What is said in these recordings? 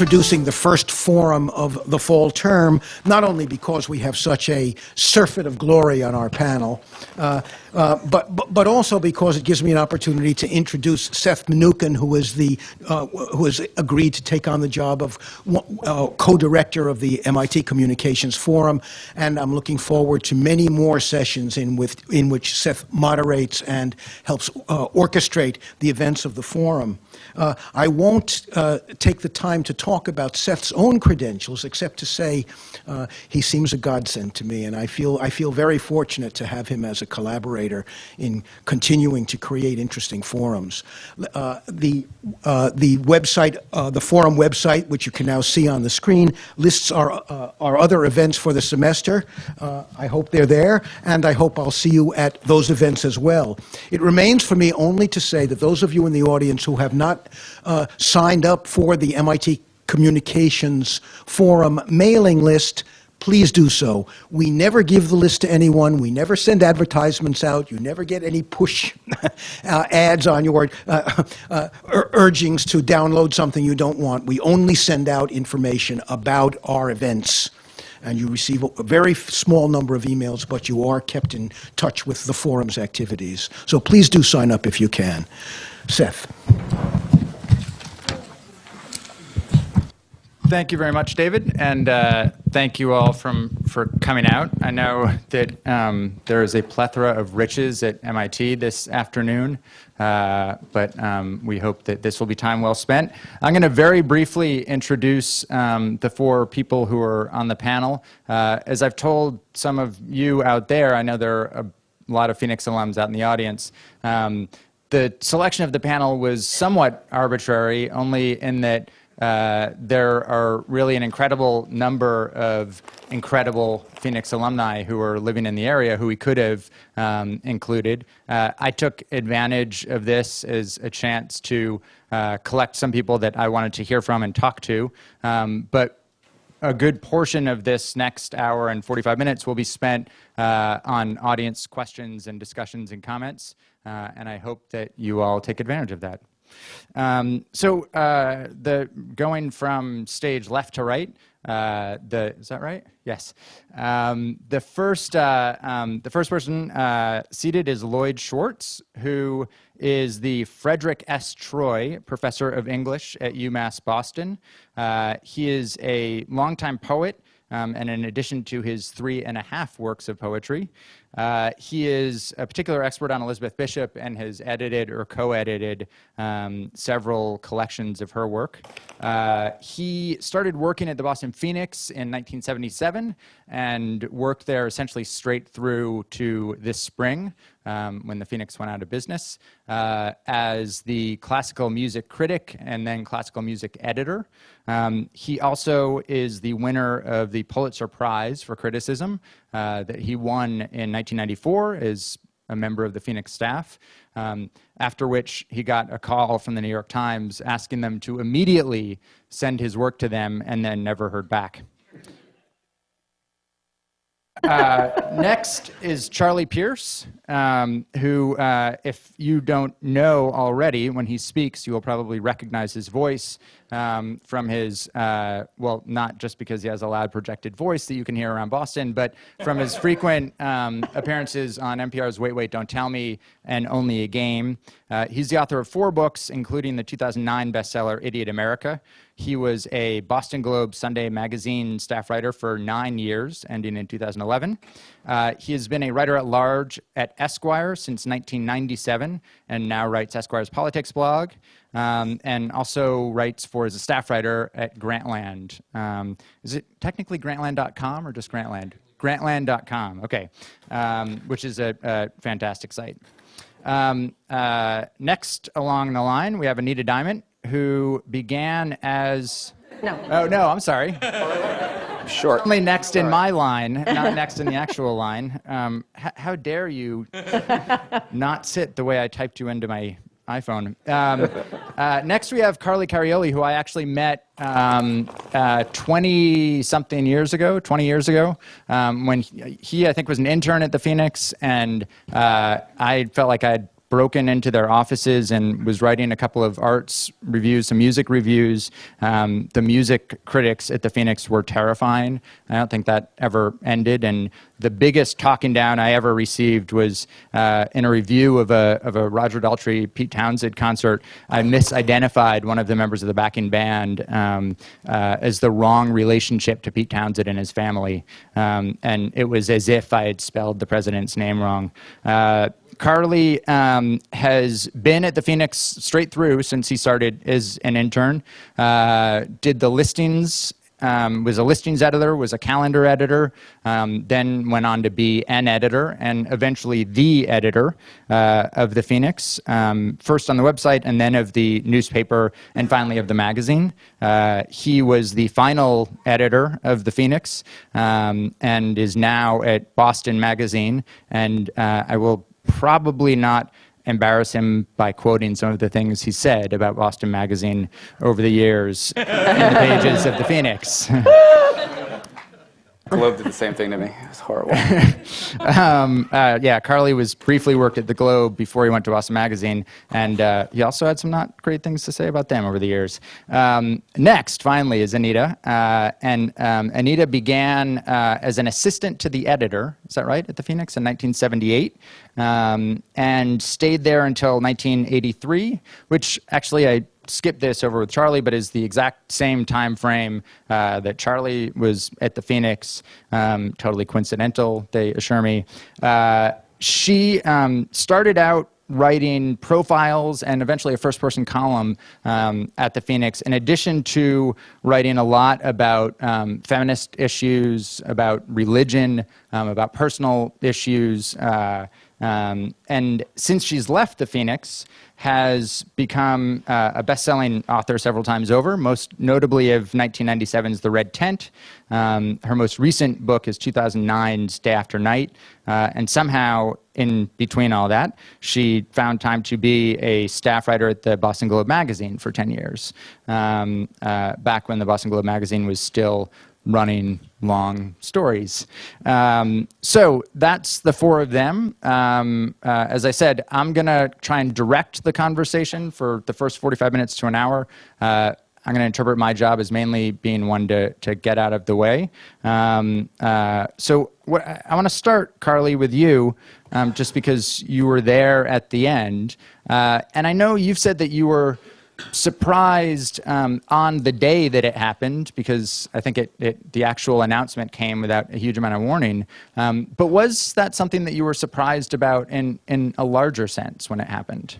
introducing the first forum of the fall term, not only because we have such a surfeit of glory on our panel, uh, uh, but, but, also because it gives me an opportunity to introduce Seth Mnookin, who is the uh, who has agreed to take on the job of uh, co-director of the MIT Communications Forum, and I'm looking forward to many more sessions in with in which Seth moderates and helps uh, orchestrate the events of the forum. Uh, I won't uh, take the time to talk about Seth's own credentials, except to say uh, he seems a godsend to me, and I feel, I feel very fortunate to have him as a collaborator in continuing to create interesting forums. Uh, the, uh, the website, uh, the forum website, which you can now see on the screen, lists our, our other events for the semester. I hope they're there, and I hope I'll see you at those events as well. It remains for me only to say that those of you in the audience who have not uh, signed up for the MIT Communications Forum mailing list, please do so. We never give the list to anyone. We never send advertisements out. You never get any push uh, ads on your uh, uh, urgings to download something you don't want. We only send out information about our events. And you receive a very small number of emails, but you are kept in touch with the forum's activities. So please do sign up if you can. Seth. Thank you very much, David, and uh, thank you all from for coming out. I know that um, there is a plethora of riches at MIT this afternoon, uh, but um, we hope that this will be time well spent. I'm going to very briefly introduce um, the four people who are on the panel. Uh, as I've told some of you out there, I know there are a lot of Phoenix alums out in the audience. Um, the selection of the panel was somewhat arbitrary, only in that uh, there are really an incredible number of incredible Phoenix alumni who are living in the area who we could have um, included. Uh, I took advantage of this as a chance to uh, collect some people that I wanted to hear from and talk to. Um, but a good portion of this next hour and 45 minutes will be spent uh, on audience questions and discussions and comments. Uh, and I hope that you all take advantage of that. Um, so uh, the going from stage left to right, uh, the is that right? Yes. Um, the first uh, um, the first person uh, seated is Lloyd Schwartz, who is the Frederick S. Troy Professor of English at UMass Boston. Uh, he is a longtime poet. Um, and in addition to his three and a half works of poetry, uh, he is a particular expert on Elizabeth Bishop and has edited or co-edited um, several collections of her work. Uh, he started working at the Boston Phoenix in 1977 and worked there essentially straight through to this spring um, when the Phoenix went out of business uh, as the classical music critic and then classical music editor. Um, he also is the winner of the Pulitzer Prize for criticism uh, that he won in 1994 as a member of the Phoenix staff, um, after which he got a call from the New York Times asking them to immediately send his work to them and then never heard back. Uh, next is Charlie Pierce, um, who, uh, if you don't know already, when he speaks, you will probably recognize his voice um, from his, uh, well, not just because he has a loud projected voice that you can hear around Boston, but from his frequent um, appearances on NPR's Wait, Wait, Don't Tell Me and Only a Game. Uh, he's the author of four books, including the 2009 bestseller Idiot America. He was a Boston Globe Sunday Magazine staff writer for nine years, ending in 2011. Uh, he has been a writer at large at Esquire since 1997 and now writes Esquire's politics blog um, and also writes for as a staff writer at Grantland. Um, is it technically grantland.com or just Grantland? Grantland.com, okay, um, which is a, a fantastic site. Um, uh, next along the line, we have Anita Diamant, who began as... No. Oh, no, I'm sorry. Short. Only next in my line, not next in the actual line. Um, how dare you not sit the way I typed you into my iPhone. Um, uh, next, we have Carly Carioli, who I actually met 20-something um, uh, years ago, 20 years ago, um, when he, he, I think, was an intern at the Phoenix, and uh, I felt like I'd broken into their offices and was writing a couple of arts reviews, some music reviews. Um, the music critics at the Phoenix were terrifying. I don't think that ever ended. And the biggest talking down I ever received was uh, in a review of a, of a Roger Daltrey, Pete Townshend concert. I misidentified one of the members of the backing band um, uh, as the wrong relationship to Pete Townshend and his family. Um, and it was as if I had spelled the president's name wrong. Uh, Carly um, has been at the Phoenix straight through since he started as an intern. Uh, did the listings, um, was a listings editor, was a calendar editor, um, then went on to be an editor and eventually the editor uh, of the Phoenix, um, first on the website and then of the newspaper and finally of the magazine. Uh, he was the final editor of the Phoenix um, and is now at Boston Magazine. And uh, I will probably not embarrass him by quoting some of the things he said about Boston Magazine over the years in the pages of the Phoenix. Globe did the same thing to me. It was horrible. um, uh, yeah, Carly was briefly worked at the Globe before he went to Boston Magazine, and uh, he also had some not great things to say about them over the years. Um, next, finally, is Anita, uh, and um, Anita began uh, as an assistant to the editor. Is that right? At the Phoenix in 1978, um, and stayed there until 1983, which actually I skip this over with Charlie, but is the exact same time frame uh, that Charlie was at the Phoenix. Um, totally coincidental, they assure me. Uh, she um, started out writing profiles and eventually a first person column um, at the Phoenix, in addition to writing a lot about um, feminist issues, about religion, um, about personal issues. Uh, um, and since she's left the Phoenix, has become uh, a best-selling author several times over, most notably of 1997's The Red Tent. Um, her most recent book is 2009's Day After Night, uh, and somehow in between all that, she found time to be a staff writer at the Boston Globe magazine for 10 years, um, uh, back when the Boston Globe magazine was still running long stories. Um, so that's the four of them. Um, uh, as I said, I'm going to try and direct the conversation for the first 45 minutes to an hour. Uh, I'm going to interpret my job as mainly being one to, to get out of the way. Um, uh, so what, I want to start, Carly, with you, um, just because you were there at the end. Uh, and I know you've said that you were surprised um, on the day that it happened because I think it, it, the actual announcement came without a huge amount of warning. Um, but was that something that you were surprised about in, in a larger sense when it happened?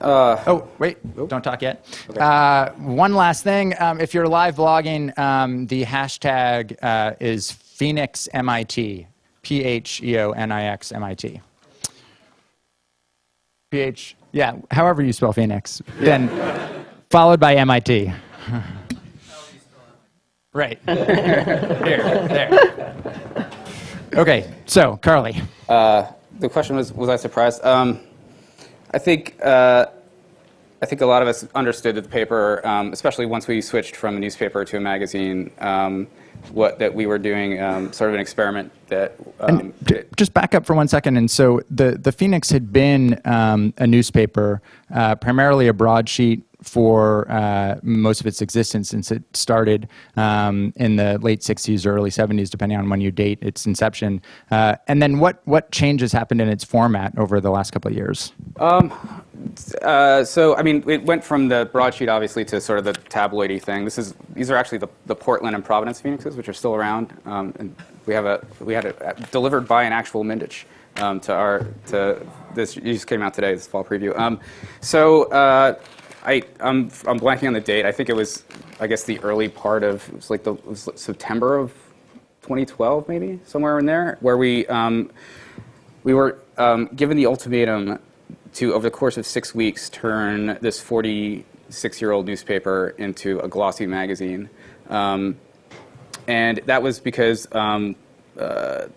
Uh, oh, wait, don't talk yet. Okay. Uh, one last thing. Um, if you're live blogging, um, the hashtag uh, is Phoenix MIT, P H E O N I X M I T. P H yeah, however you spell Phoenix. Then followed by MIT. right. Here, there. Okay, so Carly. Uh, the question was, was I surprised? Um, I think uh, I think a lot of us understood that the paper, um, especially once we switched from a newspaper to a magazine, um, what that we were doing um, sort of an experiment that. Um, just back up for one second. And so the the Phoenix had been um, a newspaper, uh, primarily a broadsheet for uh, most of its existence since it started um, in the late 60s or early 70s, depending on when you date its inception. Uh, and then what, what changes happened in its format over the last couple of years? Um, uh, so, I mean, it went from the broadsheet, obviously, to sort of the tabloidy thing. This is, these are actually the, the Portland and Providence Phoenixes, which are still around. Um, and we have a, we had it uh, delivered by an actual Mindich um, to our, to this, you just came out today, this fall preview. Um, so, uh, I, I'm, I'm blanking on the date. I think it was, I guess, the early part of, it was like the was September of 2012, maybe, somewhere in there, where we, um, we were um, given the ultimatum to, over the course of six weeks, turn this 46-year-old newspaper into a glossy magazine. Um, and that was because um,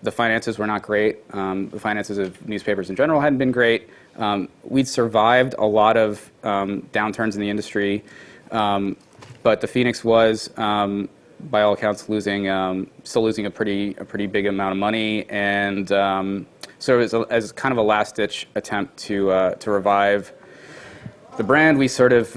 the finances were not great. Um, the finances of newspapers in general hadn't been great. Um, we'd survived a lot of um, downturns in the industry, um, but the Phoenix was, um, by all accounts, losing, still losing a pretty, a pretty big amount of money, and so as, a, as kind of a last-ditch attempt to uh, to revive the brand, we sort of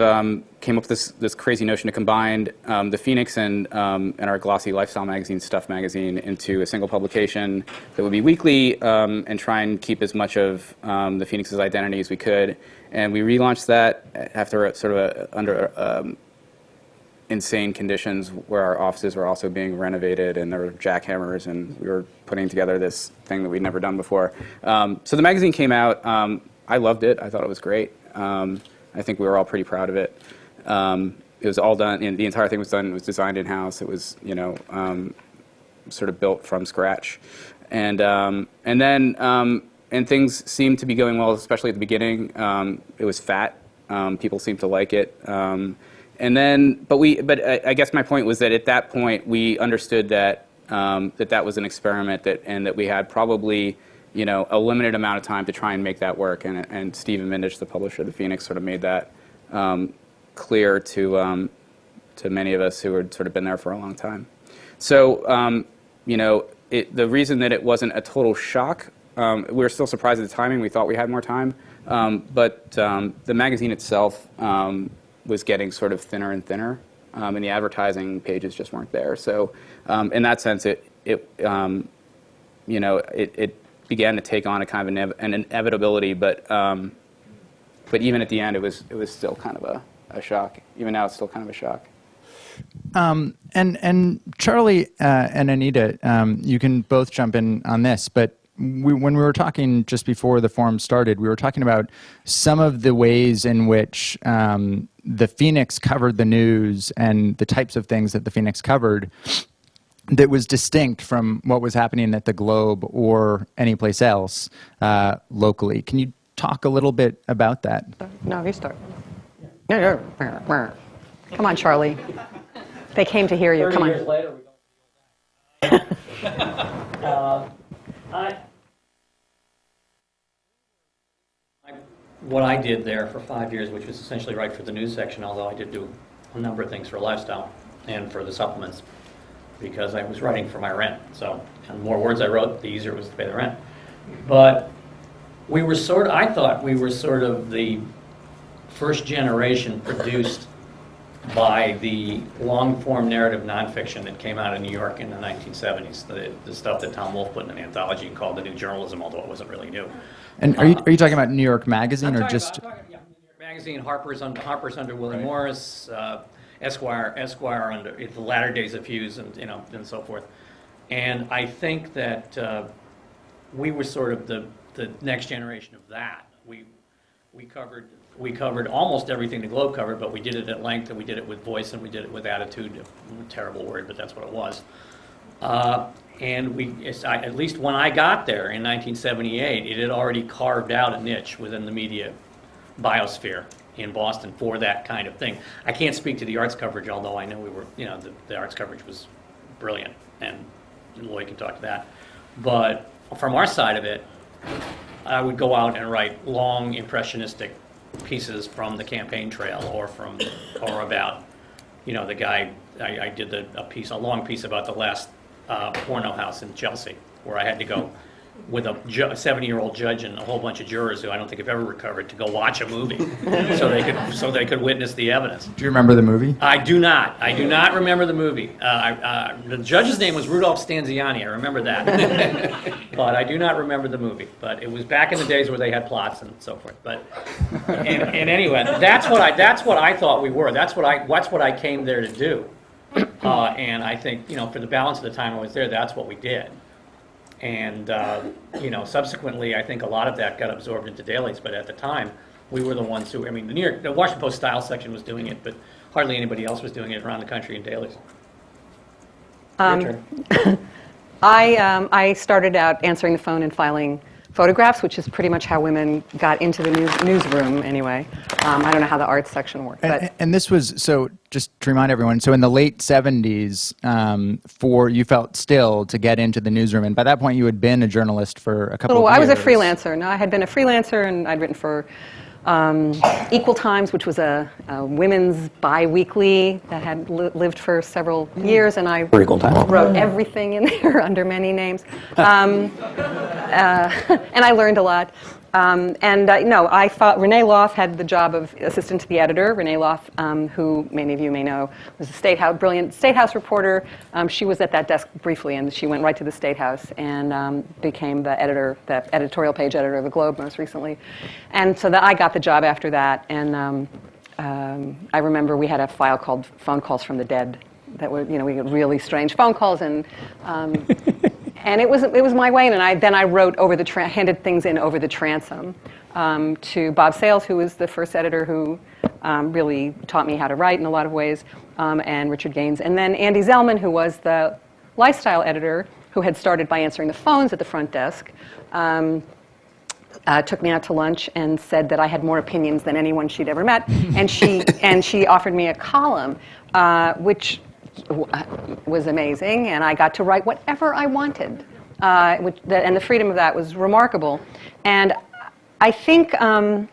came up with this, this crazy notion to combine um, the Phoenix and, um, and our glossy lifestyle magazine, Stuff Magazine, into a single publication that would be weekly um, and try and keep as much of um, the Phoenix's identity as we could. And we relaunched that after sort of a, under um, insane conditions where our offices were also being renovated and there were jackhammers and we were putting together this thing that we'd never done before. Um, so the magazine came out. I loved it. I thought it was great. I think we were all pretty proud of it. Um, it was all done, and the entire thing was done, it was designed in-house. It was, you know, um, sort of built from scratch. And, um, and then, um, and things seemed to be going well, especially at the beginning. Um, it was fat. Um, people seemed to like it. And then, but we, but I, I guess my point was that at that point we understood that that that was an experiment that, and that we had probably, you know, a limited amount of time to try and make that work. And, and Stephen Mindich, the publisher of the Phoenix, sort of made that um, clear to um, to many of us who had sort of been there for a long time. So, um, you know, it, the reason that it wasn't a total shock, um, we were still surprised at the timing. We thought we had more time, um, but um, the magazine itself um, was getting sort of thinner and thinner, and the advertising pages just weren't there. So, in that sense, it it you know it, it began to take on a kind of an inevitability, but um, but even at the end, it was it was still kind of a, a shock. Even now, it's still kind of a shock. Um, and and Charlie uh, and Anita, um, you can both jump in on this. But we, when we were talking just before the forum started, we were talking about some of the ways in which um, the Phoenix covered the news and the types of things that the Phoenix covered that was distinct from what was happening at the Globe or anyplace else uh, locally. Can you talk a little bit about that? No, you start. Come on, Charlie. They came to hear you. 30 Come years on. later, we go. uh, I, what I did there for five years, which was essentially write for the news section, although I did do a number of things for lifestyle and for the supplements, because I was writing for my rent. So, the more words I wrote, the easier it was to pay the rent. But we were sort of, I thought we were sort of the first generation produced by the long-form narrative nonfiction that came out of New York in the 1970s, the, the stuff that Tom Wolfe put in an anthology and called the new journalism, although it wasn't really new. And are you, are you talking about New York Magazine or just? about- I'm talking- yeah, New York Magazine, Harper's under, Harper's under Willie Morris, uh, Esquire, Esquire under the latter days of Hughes, and you know, and so forth. And I think that uh, we were sort of the, the next generation of that. We we covered we covered almost everything the Globe covered, but we did it at length, and we did it with voice, and we did it with attitude. Terrible word, but that's what it was. Uh, and we, I, at least when I got there in 1978, it had already carved out a niche within the media biosphere in Boston for that kind of thing. I can't speak to the arts coverage, although I know we were, you know, the, the arts coverage was brilliant, and Lloyd can talk to that. But from our side of it, I would go out and write long impressionistic pieces from the campaign trail or from, or about, you know, the guy, I, I did the, a piece, a long piece about the last uh, porno house in Chelsea, where I had to go with a ju- 70-year-old judge and a whole bunch of jurors who I don't think have ever recovered to go watch a movie, so they could, so they could witness the evidence. Do you remember the movie? I do not. I do not remember the movie. Uh, I, uh, the judge's name was Rudolph Stanziani. I remember that, but I do not remember the movie. But it was back in the days where they had plots and so forth. But and, and anyway, that's what I that's what I thought we were. That's what I that's what I came there to do. Uh, and I think you know for the balance of the time I was there, that's what we did. And uh, you know, subsequently, I think a lot of that got absorbed into dailies. But at the time, we were the ones who. I mean, the New York, the Washington Post style section was doing it, but hardly anybody else was doing it around the country in dailies. Turn. I, um, I started out answering the phone and filing photographs, which is pretty much how women got into the news, newsroom anyway. Um, I don't know how the arts section worked, but And, and this was so. Just to remind everyone, so in the late '70s, um, for you felt still to get into the newsroom, and by that point, you had been a journalist for a couple. Oh, of I was a freelancer. No, I had been a freelancer and I'd written for um, Equal Times, which was a, a women's bi-weekly that had li- lived for several years, and I wrote everything in there under many names. Um, uh, and I learned a lot. Um, and uh, no, I thought Renee Loth had the job of assistant to the editor. Renee Loth, um, who many of you may know, was a state house, brilliant state house reporter. Um, she was at that desk briefly, and she went right to the state house and um, became the editor, the editorial page editor of the Globe most recently. And so that I got the job after that. And um, um, I remember we had a file called "Phone Calls from the Dead." That were, you know, we got really strange phone calls and. And it was it was my way, and I then I wrote over the handed things in over the transom um, to Bob Sales, who was the first editor who um, really taught me how to write in a lot of ways, um, and Richard Gaines, and then Ande Zellman, who was the lifestyle editor, who had started by answering the phones at the front desk. Um, uh, took me out to lunch and said that I had more opinions than anyone she'd ever met, and she and she offered me a column, uh, which was amazing, and I got to write whatever I wanted, uh, which, the, and the freedom of that was remarkable, and I think. Um,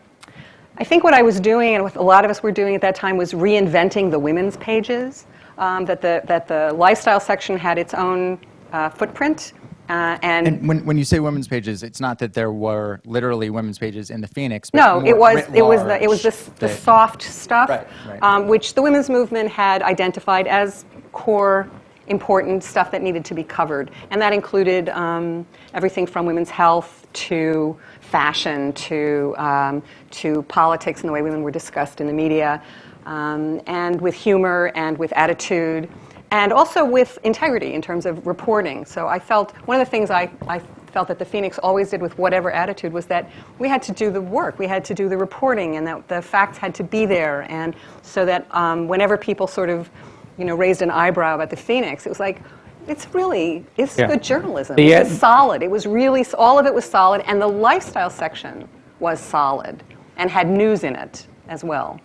I think what I was doing, and what a lot of us were doing at that time, was reinventing the women's pages. Um, that the that the lifestyle section had its own uh, footprint, uh, and, And when, when you say women's pages, it's not that there were literally women's pages in the Phoenix. But No, it was it was the it was the, the soft stuff, Right, right. Um, which the women's movement had identified as core important stuff that needed to be covered, and that included um, everything from women's health to fashion to um, to politics and the way women were discussed in the media, um, and with humor and with attitude. And also with integrity in terms of reporting. So I felt one of the things I, I felt that the Phoenix always did with whatever attitude was that we had to do the work, we had to do the reporting, and that the facts had to be there. And so that um, whenever people sort of, you know, raised an eyebrow about the Phoenix, it was like, it's really, it's Yeah. good journalism. The It's ad- solid. It was really, all of it was solid, and the lifestyle section was solid and had news in it as well.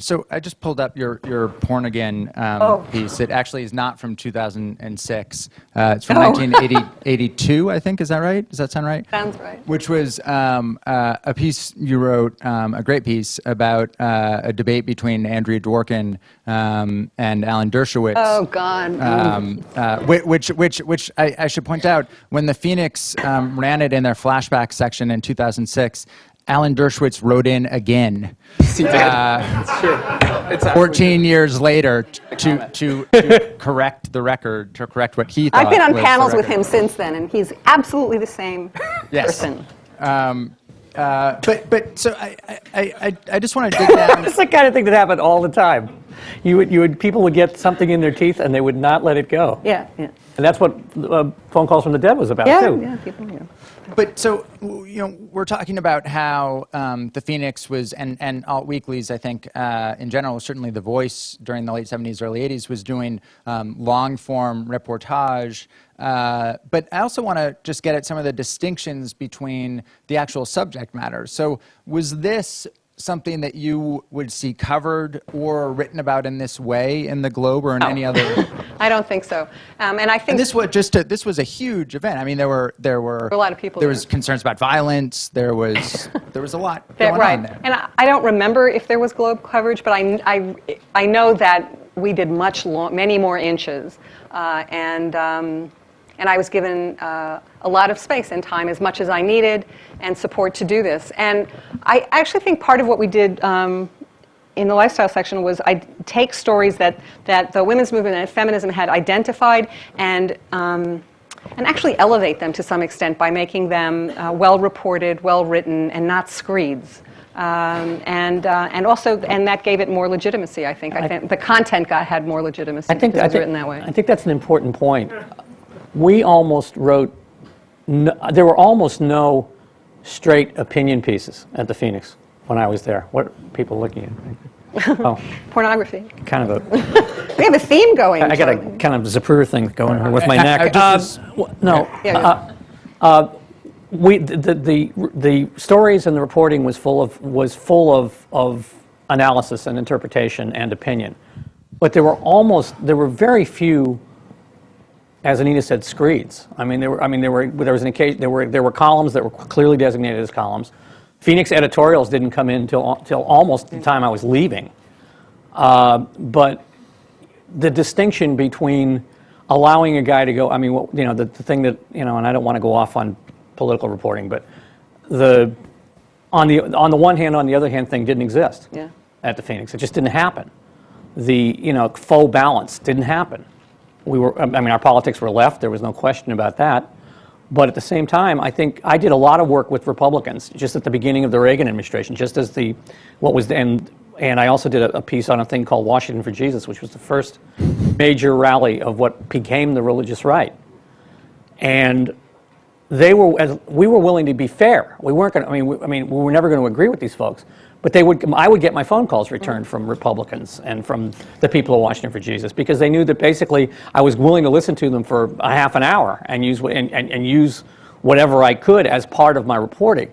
So I just pulled up your, your Porn Again um, Oh. piece. It actually is not from 2006. Uh, it's from Oh. 1982, I think. Is that right? Does that sound right? Sounds right. Which was um, uh, a piece you wrote, um, a great piece about uh, a debate between Andrea Dworkin um, and Alan Dershowitz. Oh, God. Um, uh, which, which, which I, I should point out, when the Phoenix um, ran it in their flashback section in 2006, Alan Dershowitz wrote in again. He did. it's true. It's 14 years later to, to, to correct the record, to correct what he thought. I've been on panels with him since then, and he's absolutely the same Yes. person. Um, uh, but, but so I, I, I, I just want to dig down. It's the kind of thing that happened all the time. You would, you would, people would get something in their teeth and they would not let it go. Yeah, yeah. And that's what uh, phone calls from the dead was about Yeah, too. yeah, people, you know. But so you know, we're talking about how um, the Phoenix was, and and alt weeklies, I think, uh, in general, certainly the Voice during the late '70s, early '80s was doing um, long form reportage. Uh, but I also want to just get at some of the distinctions between the actual subject matter. So was this something that you would see covered or written about in this way in the Globe or in any other? I don't think so. Um, and I think And this was just a, this was a huge event. I mean, there were there were a lot of people There there. was concerns about violence. There was there was a lot that, going right. on there. And I, I don't remember if there was Globe coverage, but I, I, I know that we did much long, many more inches, uh, and um, and I was given uh, a lot of space and time, as much as I needed, and support to do this. And I actually think part of what we did. Um, in the lifestyle section was I take stories that, that the women's movement and feminism had identified and, um, and actually elevate them to some extent by making them uh, well reported, well written, and not screeds. Um, and, uh, and also, and that gave it more legitimacy, I think. I think the content got, had more legitimacy I think, I think, written that way. I think that's an important point. We almost wrote, no, there were almost no straight opinion pieces at the Phoenix when I was there. What are people looking at? Oh, Pornography. kind of a, We have a theme going. I got a kind of Zapruder thing going on with my I- neck. I just Uh, no, Yeah, uh, uh, we the, the the the stories and the reporting was full of was full of of analysis and interpretation and opinion, but there were almost there were very few. As Anita said, screeds. I mean, there were. I mean, there were. There was an occasion. There were. There were columns that were clearly designated as columns. Phoenix editorials didn't come in till, till almost the time I was leaving. Uh, but the distinction between allowing a guy to go, I mean, what- you know, the, the thing that, you know, and I don't want to go off on political reporting, but the, on the, on the one hand, on the other hand thing didn't exist Yeah. at the Phoenix. It just didn't happen. The, you know, faux balance didn't happen. We were, I mean, our politics were left, there was no question about that. But at the same time, I think I did a lot of work with Republicans just at the beginning of the Reagan administration, just as the, what was, the, and, and I also did a, a piece on a thing called Washington for Jesus, which was the first major rally of what became the religious right. And they were, as, we were willing to be fair. We weren't going to, I mean, we, I mean, we were never going to agree with these folks. But they would, I would get my phone calls returned from Republicans and from the people of Washington for Jesus because they knew that basically I was willing to listen to them for a half an hour and use, and, and, and use whatever I could as part of my reporting.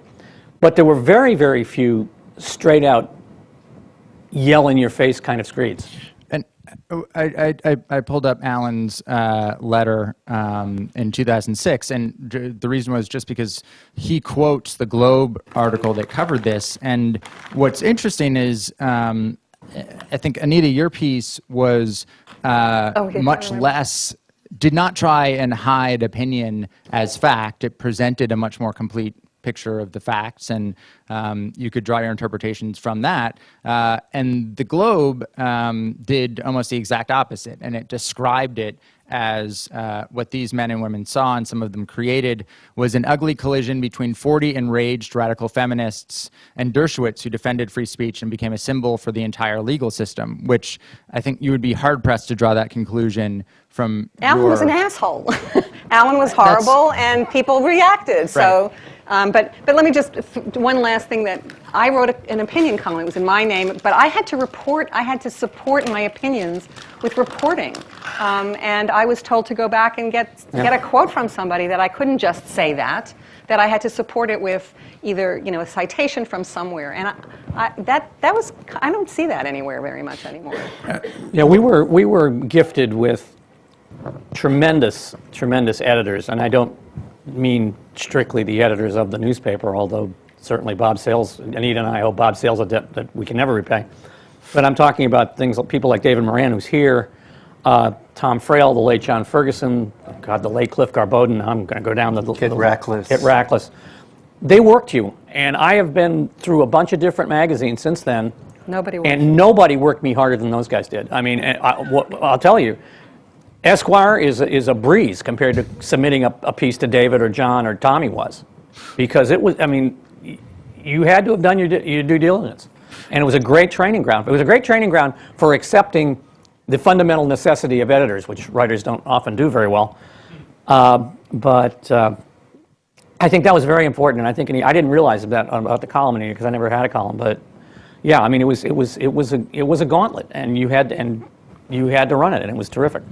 But there were very, very few straight out yell in your face kind of screeds. Uh, I, I, I, I pulled up Alan's uh, letter um, in 2006, and the reason was just because he quotes the Globe article that covered this. And what's interesting is, um, I think Anita, your piece was uh, Oh, yeah, much less. Did not try and hide opinion as fact. It presented a much more complete picture of the facts, and um, you could draw your interpretations from that. Uh, and the Globe um, did almost the exact opposite, and it described it as uh, what these men and women saw, and some of them created, was an ugly collision between 40 enraged radical feminists and Dershowitz, who defended free speech and became a symbol for the entire legal system. Which I think you would be hard pressed to draw that conclusion from. Alan was an asshole. Alan was horrible, and people reacted. So, um, but but let me just one last thing that I wrote a, an opinion column. It was in my name, but I had to report. I had to support my opinions with reporting, um, and I was told to go back and get get a quote from somebody that I couldn't just say that. That I had to support it with either you know a citation from somewhere, and I, I, that that was I don't see that anywhere very much anymore. Yeah, we were, we were gifted with tremendous, tremendous editors, and I don't mean strictly the editors of the newspaper, although certainly Bob Sales, Anita and I owe Bob Sales a debt that we can never repay. But I'm talking about things like people like David Moran, who's here, uh, Tom Frail, the late John Ferguson, God, the late Clif Garboden. I'm going to go down the Kit the- Rachlis. Kit Rachlis. They worked you, and I have been through a bunch of different magazines since then. Nobody worked And nobody worked me harder than those guys did. I mean, and I, I'll tell you, Esquire is a, is a breeze compared to submitting a, a piece to David or John or Tommy was, because it was. I mean, you had to have done your, your due diligence, and it was a great training ground. It was a great training ground for accepting the fundamental necessity of editors, which writers don't often do very well. Uh, but uh, I think that was very important, and I think I didn't realize that about the column because I never had a column. But yeah, I mean, it was it was it was a it was a gauntlet, and you had and you had to run it, and it was terrific.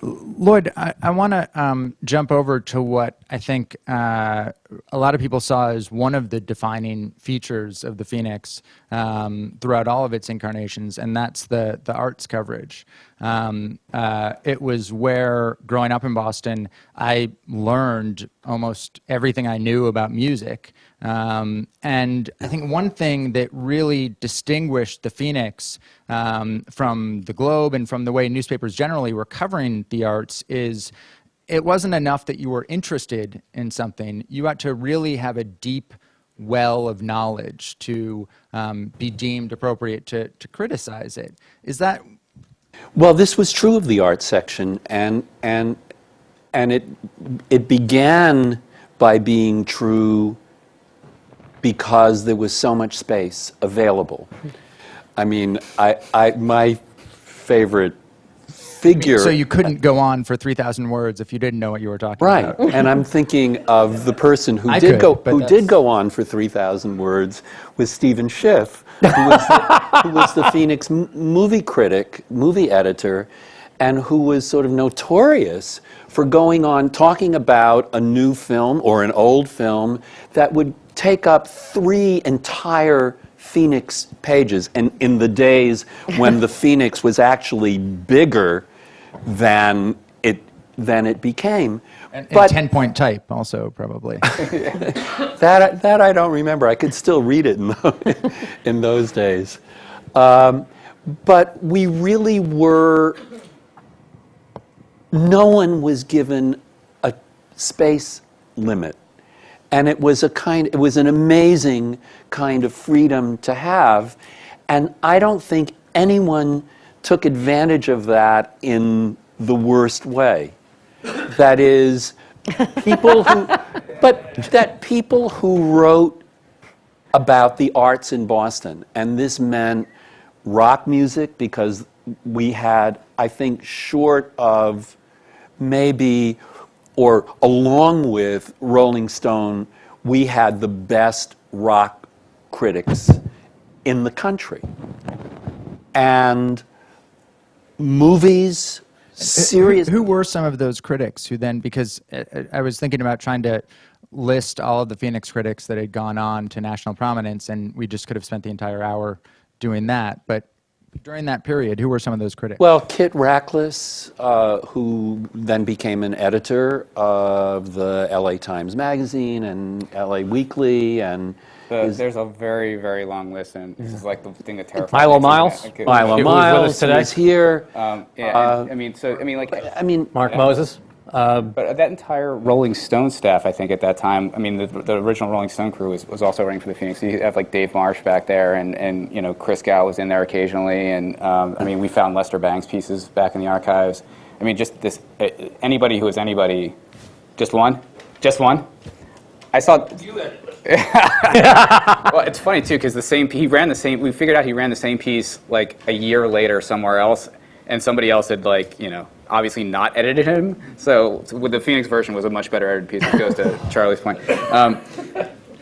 Lloyd, I, I want to um, jump over to what I think uh, a lot of people saw as one of the defining features of the Phoenix um, throughout all of its incarnations, and that's the the arts coverage. Um, uh, it was where, growing up in Boston, I learned almost everything I knew about music. Um, and I think one thing that really distinguished the Phoenix um, from the Globe and from the way newspapers generally were covering the arts is it wasn't enough that you were interested in something. You had to really have a deep well of knowledge to um, be deemed appropriate to, to criticize it. Is that Well, this was true of the art section, and and and it it began by being true because there was so much space available. I mean, I, I my favorite figure. so? You couldn't go on for three thousand words if you didn't know what you were talking Right, about. Right. and I'm thinking of the person who I did could, go who that's- did go on for 3,000 words was Stephen Schiff, who was the, who was the Phoenix m- movie critic, movie editor, and who was sort of notorious for going on talking about a new film or an old film that would take up three entire Phoenix pages, and in the days when the Phoenix was actually bigger than it than it became. And, and but 10 point type also, probably. that, that I don't remember. I could still read it in, tho- in those days. Um, but we really were, no one was given a space limit. And it was a kind, it was an amazing kind of freedom to have. And I don't think anyone took advantage of that in the worst way. That is, people who, but that people who wrote about the arts in Boston, and this meant rock music because we had, I think, short of maybe, or along with Rolling Stone, we had the best rock critics in the country. And movies, serious. Who were some of those critics who then, because uh, uh, I was thinking about trying to list all of the Phoenix critics that had gone on to national prominence, and we just could have spent the entire hour doing that. But during that period, who were some of those critics? Well, Kit Rachlis, uh, who then became an editor of the LA Times Magazine and LA Weekly, and The, is- there's a very, very long list, and this is like the thing that terrifies Milo me. Miles? Okay. Milo Who was Miles today? was here. Um, yeah, Uh, and, I mean, so I mean, like, I mean, Mark Moses. Uh, but that entire Rolling Stone staff, I think at that time, I mean, the, the original Rolling Stone crew was, was also writing for the Phoenix. You have like Dave Marsh back there, and, and you know Christgau was in there occasionally, and um, I mean, we found Lester Bangs pieces back in the archives. I mean, just this uh, anybody who is anybody, just one, just one. I saw. well, it's funny too because the same he ran the same. We figured out he ran the same piece like a year later somewhere else, and somebody else had like you know obviously not edited him. So with the Phoenix version was a much better edited piece. Which goes to Charlie's point. Um,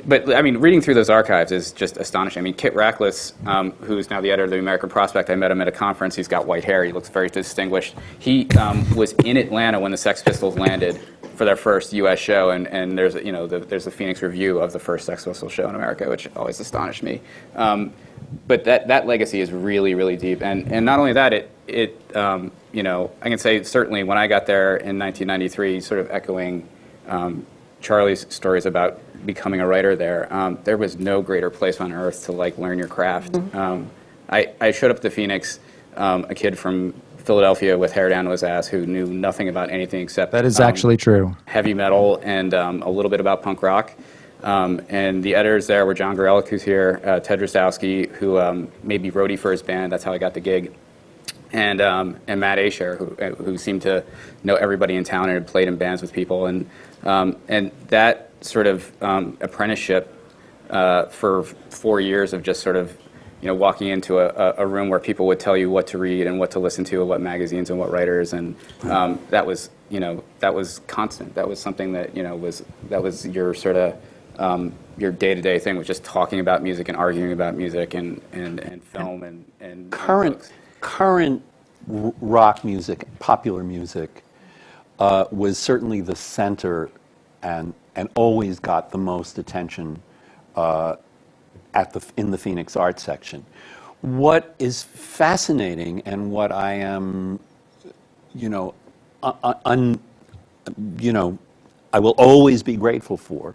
but I mean, reading through those archives is just astonishing. I mean, Kit Rachlis, um, who's now the editor of the American Prospect, I met him at a conference. He's got white hair. He looks very distinguished. He um, was in Atlanta when the Sex Pistols landed for their first U.S. show, and, and there's a, you know the, there's a Phoenix review of the first Sex Pistols show in America, which always astonished me. Um, but that, that legacy is really really deep, and and not only that, it it um, you know I can say certainly when I got there in 1993, sort of echoing. Um, Charlie's stories about becoming a writer there, um, there was no greater place on earth to like learn your craft. Um, I, I showed up to Phoenix, um, a kid from Philadelphia with hair down to his ass who knew nothing about anything except that is um, actually true. heavy metal and um, a little bit about punk rock. Um, and the editors there were Jon Garelick, who's here, uh, Ted Drozdowski, who um, made me roadie for his band. That's how I got the gig. And, um, and Matt Ashare, who, who seemed to know everybody in town and had played in bands with people. And, um, and that sort of um, apprenticeship uh, for four years of just sort of you know, walking into a, a- room where people would tell you what to read and what to listen to, and what magazines and what writers, and um, that was, you know, that was constant. That was something that, you know, was that was your sort of um, your day-to-day thing was just talking about music and arguing about music and, and, and film and, and and current books. Current rock music, popular music, uh, was certainly the center, and and always got the most attention uh, at the in the Phoenix Art section. What is fascinating, and what I am, you know, un, un, you know, I will always be grateful for,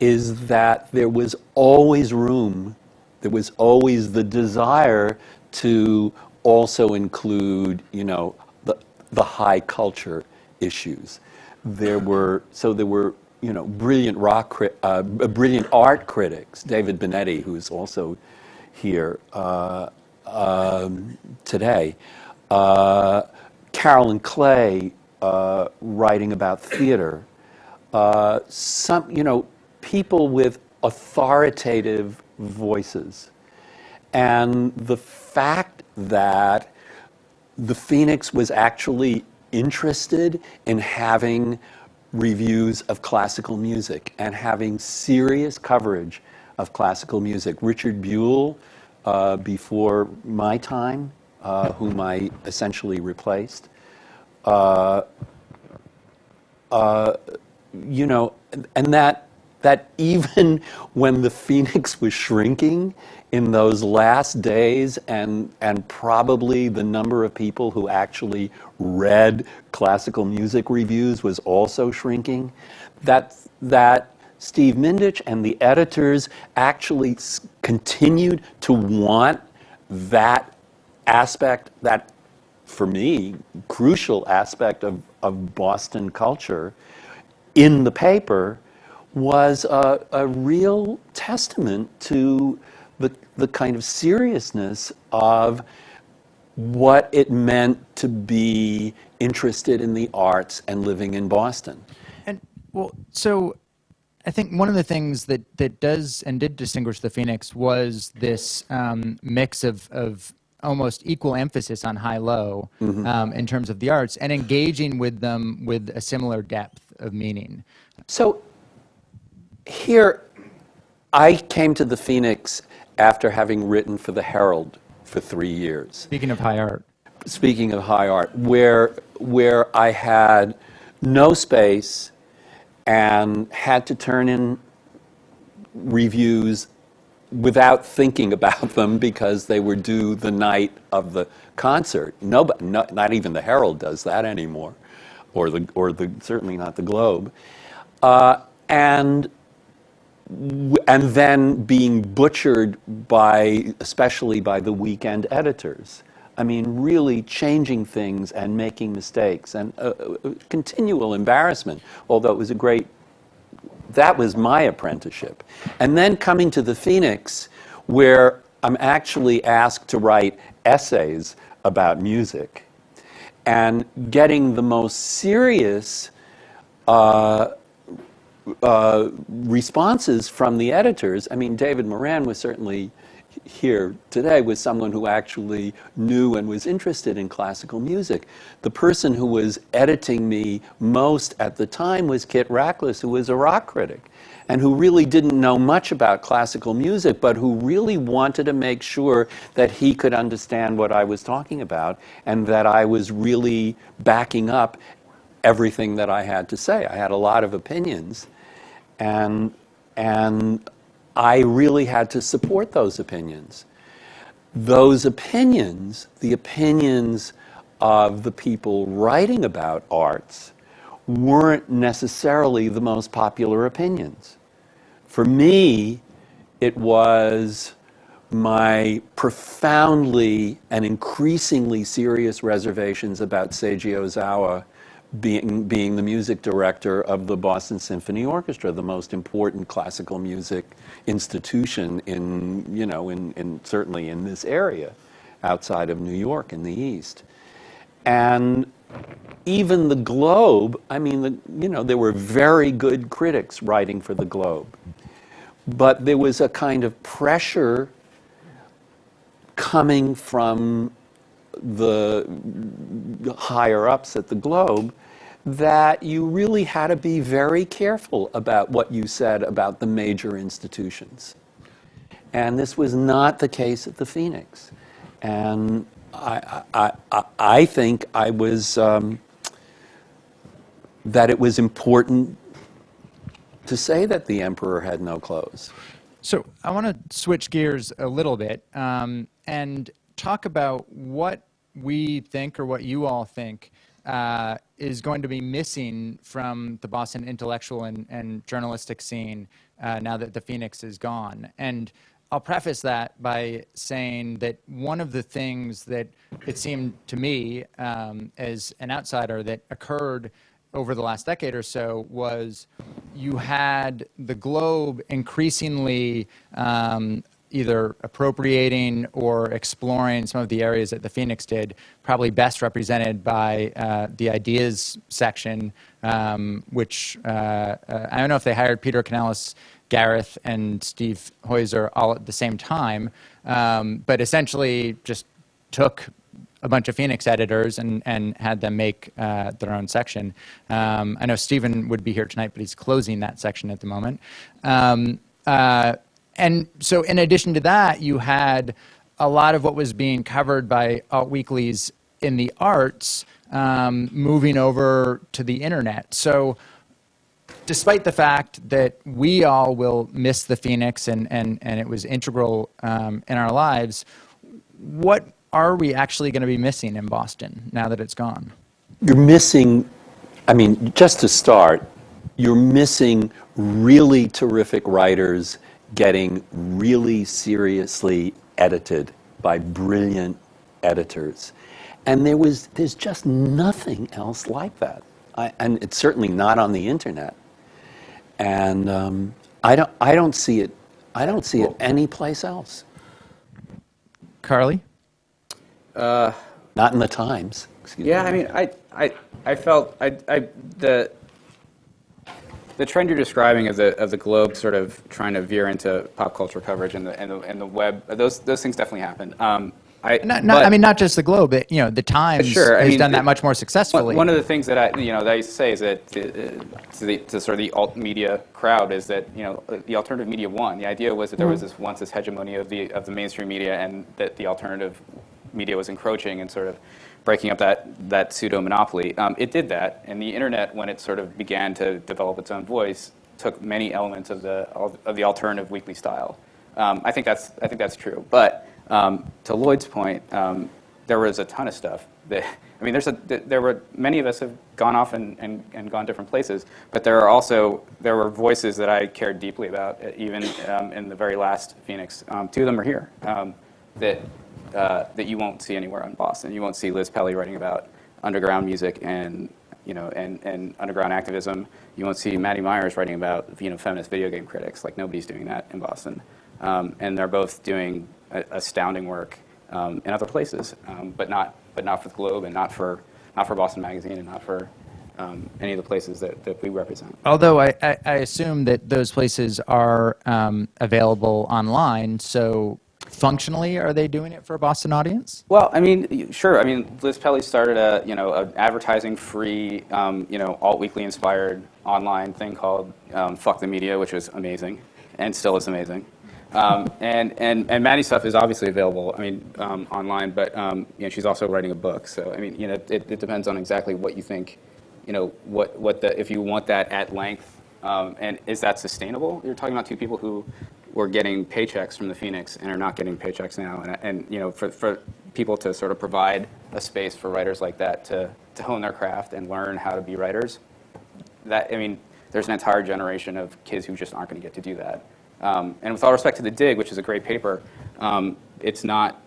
is that there was always room, there was always the desire to also include, you know, the, the high culture issues. There were, so there were, you know, brilliant rock, uh, brilliant art critics, David Bonetti, who's also here uh, um, today, uh, Carolyn Clay uh, writing about theater, uh, some, you know, people with authoritative voices. And the fact that the Phoenix was actually interested in having reviews of classical music and having serious coverage of classical music. Richard Buell, uh, before my time, uh, whom I essentially replaced, you know, and that that even when the Phoenix was shrinking in those last days, and, and probably the number of people who actually read classical music reviews was also shrinking, that, that Steve Mindich and the editors actually continued to want that aspect, that for me, crucial aspect of, of Boston culture in the paper was a, a real testament to the, the kind of seriousness of what it meant to be interested in the arts and living in Boston. And well, so I think one of the things that that does and did distinguish the Phoenix was this um, mix of of almost equal emphasis on high low um, in terms of the arts and engaging with them with a similar depth of meaning. So here, I came to the Phoenix after having written for the Herald for three years. Speaking of high art, speaking of high art, where where I had no space and had to turn in reviews without thinking about them because they were due the night of the concert. Nobody, no, not even the Herald does that anymore, or the or the certainly not the Globe, uh, and and then being butchered by, especially by the weekend editors. I mean, really changing things and making mistakes and uh, uh, continual embarrassment. Although it was a great, that was my apprenticeship. And then coming to the Phoenix, where I'm actually asked to write essays about music and getting the most serious uh, Uh, responses from the editors. I mean, David Moran was certainly here today was someone who actually knew and was interested in classical music. The person who was editing me most at the time was Kit Rachlis, who was a rock critic and who really didn't know much about classical music, but who really wanted to make sure that he could understand what I was talking about and that I was really backing up everything that I had to say. I had a lot of opinions, and and I really had to support those opinions. Those opinions, the opinions of the people writing about arts, weren't necessarily the most popular opinions. For me, it was my profoundly and increasingly serious reservations about Seiji Ozawa being, being the music director of the Boston Symphony Orchestra, the most important classical music institution in, you know, in, in certainly in this area outside of New York in the East. And even the Globe, I mean, the, you know, there were very good critics writing for the Globe. But there was a kind of pressure coming from the higher ups at the Globe that you really had to be very careful about what you said about the major institutions. And this was not the case at the Phoenix. And I, I, I, I think I was, um, that it was important to say that the emperor had no clothes. So I want to switch gears a little bit um, and talk about what we think or what you all think uh, is going to be missing from the Boston intellectual and, and journalistic scene uh, now that the Phoenix is gone. And I'll preface that by saying that one of the things that it seemed to me um, as an outsider that occurred over the last decade or so was you had the globe increasingly um, either appropriating or exploring some of the areas that the Phoenix did, probably best represented by uh, the ideas section, um, which uh, uh, I don't know if they hired Peter Canellos, Gareth, and Steve Heuser all at the same time, um, but essentially just took a bunch of Phoenix editors and, and had them make uh, their own section. Um, I know Stephen would be here tonight, but he's closing that section at the moment. Um, uh, and so, in addition to that, you had a lot of what was being covered by alt weeklies in the arts um, moving over to the internet. So, despite the fact that we all will miss the Phoenix and, and, and it was integral um, in our lives, what are we actually going to be missing in Boston now that it's gone? You're missing, I mean, just to start, you're missing really terrific writers getting really seriously edited by brilliant editors. And there was, there's just nothing else like that. I, and it's certainly not on the internet. And um, I, don't, I don't see it, I don't see it anyplace else. Carly? Not in the Times. Excuse Yeah, me. I mean, I, I, I felt I, I, the the trend you're describing of the of the Globe sort of trying to veer into pop culture coverage and the and the, and the web. Those those things definitely happen. Um, I, Not, not, I mean, not just the Globe, but, you know, the Times Sure, I has mean, done that much more successfully. one of the things that I, you know, that I used to say is that to, uh, to, the, to sort of the alt media crowd is that you know the alternative media won. The idea was that there was this once this hegemony of the of the mainstream media, and that the alternative media was encroaching and sort of breaking up that that pseudo monopoly. Um, it did that, and the internet, when it sort of began to develop its own voice, took many elements of the of the alternative weekly style. Um, I think that's I think that's true, but. Um, to Lloyd's point, um, there was a ton of stuff that I mean, there's a there were many of us have gone off and, and, and gone different places, but there are also there were voices that I cared deeply about, uh, even um, in the very last Phoenix. Um, two of them are here that uh, that you won't see anywhere in Boston. You won't see Liz Pelly writing about underground music and you know and, and underground activism. You won't see Maddie Myers writing about you know feminist video game critics. Like nobody's doing that in Boston, um, and they're both doing astounding work um, in other places, um, but not but not for the Globe and not for not for Boston Magazine and not for um, any of the places that, that we represent. Although I, I, I assume that those places are um, available online, so functionally, are they doing it for a Boston audience? Well, I mean, sure. I mean, Liz Pelly started a you know an advertising-free um, you know alt weekly inspired online thing called um, Fuck the Media, which was amazing and still is amazing. Um, and and and Maddie's stuff is obviously available. I mean, um, online, but um, you know she's also writing a book. So I mean, you know, it, it depends on exactly what you think. You know, what what the if you want that at length, um, and is that sustainable? You're talking about two people who were getting paychecks from the Phoenix and are not getting paychecks now. And, and you know, for, for people to sort of provide a space for writers like that to, to hone their craft and learn how to be writers, that, I mean, there's an entire generation of kids who just aren't going to get to do that. Um, and with all respect to The Dig, which is a great paper, um, it's not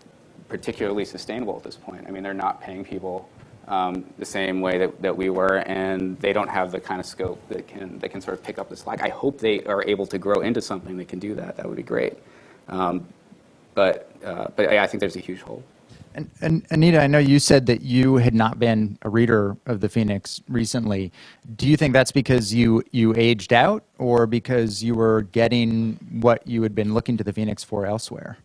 particularly sustainable at this point. I mean, they're not paying people um, the same way that, that we were, and they don't have the kind of scope that can, that can sort of pick up the slack. I hope they are able to grow into something that can do that. That would be great. Um, but, uh, but I think there's a huge hole. And, and Anita, I know you said that you had not been a reader of the Phoenix recently. Do you think that's because you you aged out, or because you were getting what you had been looking to the Phoenix for elsewhere?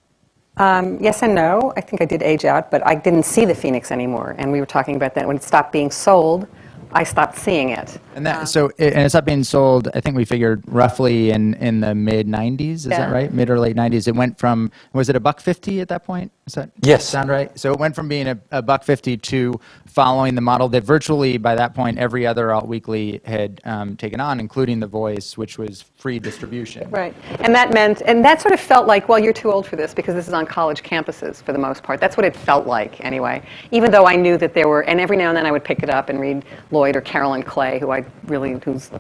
Um, yes and no. I think I did age out, but I didn't see the Phoenix anymore. And we were talking about that when it stopped being sold, I stopped seeing it. And that so it, and it's not being sold. I think we figured roughly in in the mid '90s. Is Yeah. that right? Mid or late '90s. It went from was it a buck fifty at that point? Is that Yes. sound right? So it went from being a, a buck fifty to following the model that virtually by that point every other alt weekly had um, taken on, including The Voice, which was free distribution. Right. And that meant, and that sort of felt like, well, you're too old for this because this is on college campuses for the most part. That's what it felt like anyway. Even though I knew that there were, and every now and then I would pick it up and read Lloyd or Carolyn Clay, who I really, who's,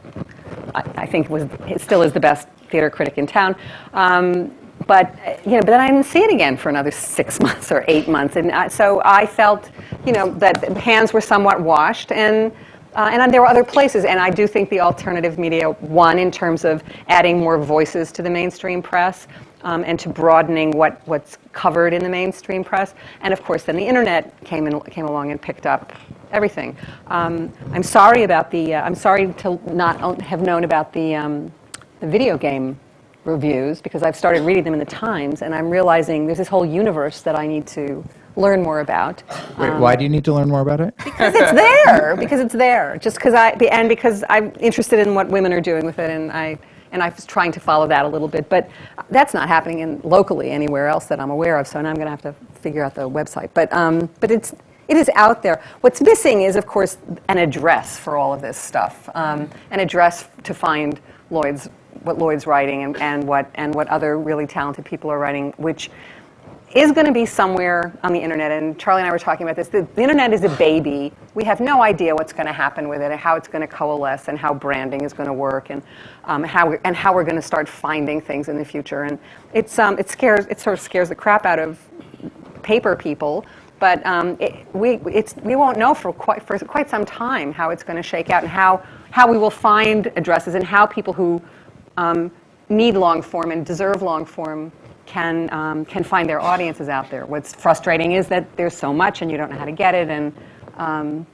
I, I think was, still is the best theater critic in town. Um, but uh, you know, but then I didn't see it again for another six months or eight months, and I, so I felt, you know, that hands were somewhat washed, and uh, and there were other places, and I do think the alternative media won in terms of adding more voices to the mainstream press um, and to broadening what, what's covered in the mainstream press. And of course, then the internet came, in, came along and picked up everything. Um, I'm sorry about the, uh, I'm sorry to not have known about the, um, the video game reviews because I've started reading them in the Times, and I'm realizing there's this whole universe that I need to learn more about. Wait, why do you need to learn more about it? Because it's there. Because it's there. Just because I and because I'm interested in what women are doing with it, and I and I was trying to follow that a little bit, but that's not happening in locally anywhere else that I'm aware of. So now I'm going to have to figure out the website. But um, but it's it is out there. What's missing is, of course, an address for all of this stuff, um, an address to find Lloyd's, what Lloyd's writing and, and, what, and what other really talented people are writing, which is going to be somewhere on the internet. And Charlie and I were talking about this. The, the internet is a baby. We have no idea what's going to happen with it and how it's going to coalesce and how branding is going to work and, um, how, we're, and how we're going to start finding things in the future. And it's, um, it, scares, it sort of scares the crap out of paper people, but um, it, we, it's, we won't know for quite, for quite some time how it's going to shake out and how, how we will find addresses and how people who um, need long form and deserve long form can, um, can find their audiences out there. What's frustrating is that there's so much and you don't know how to get it, and um,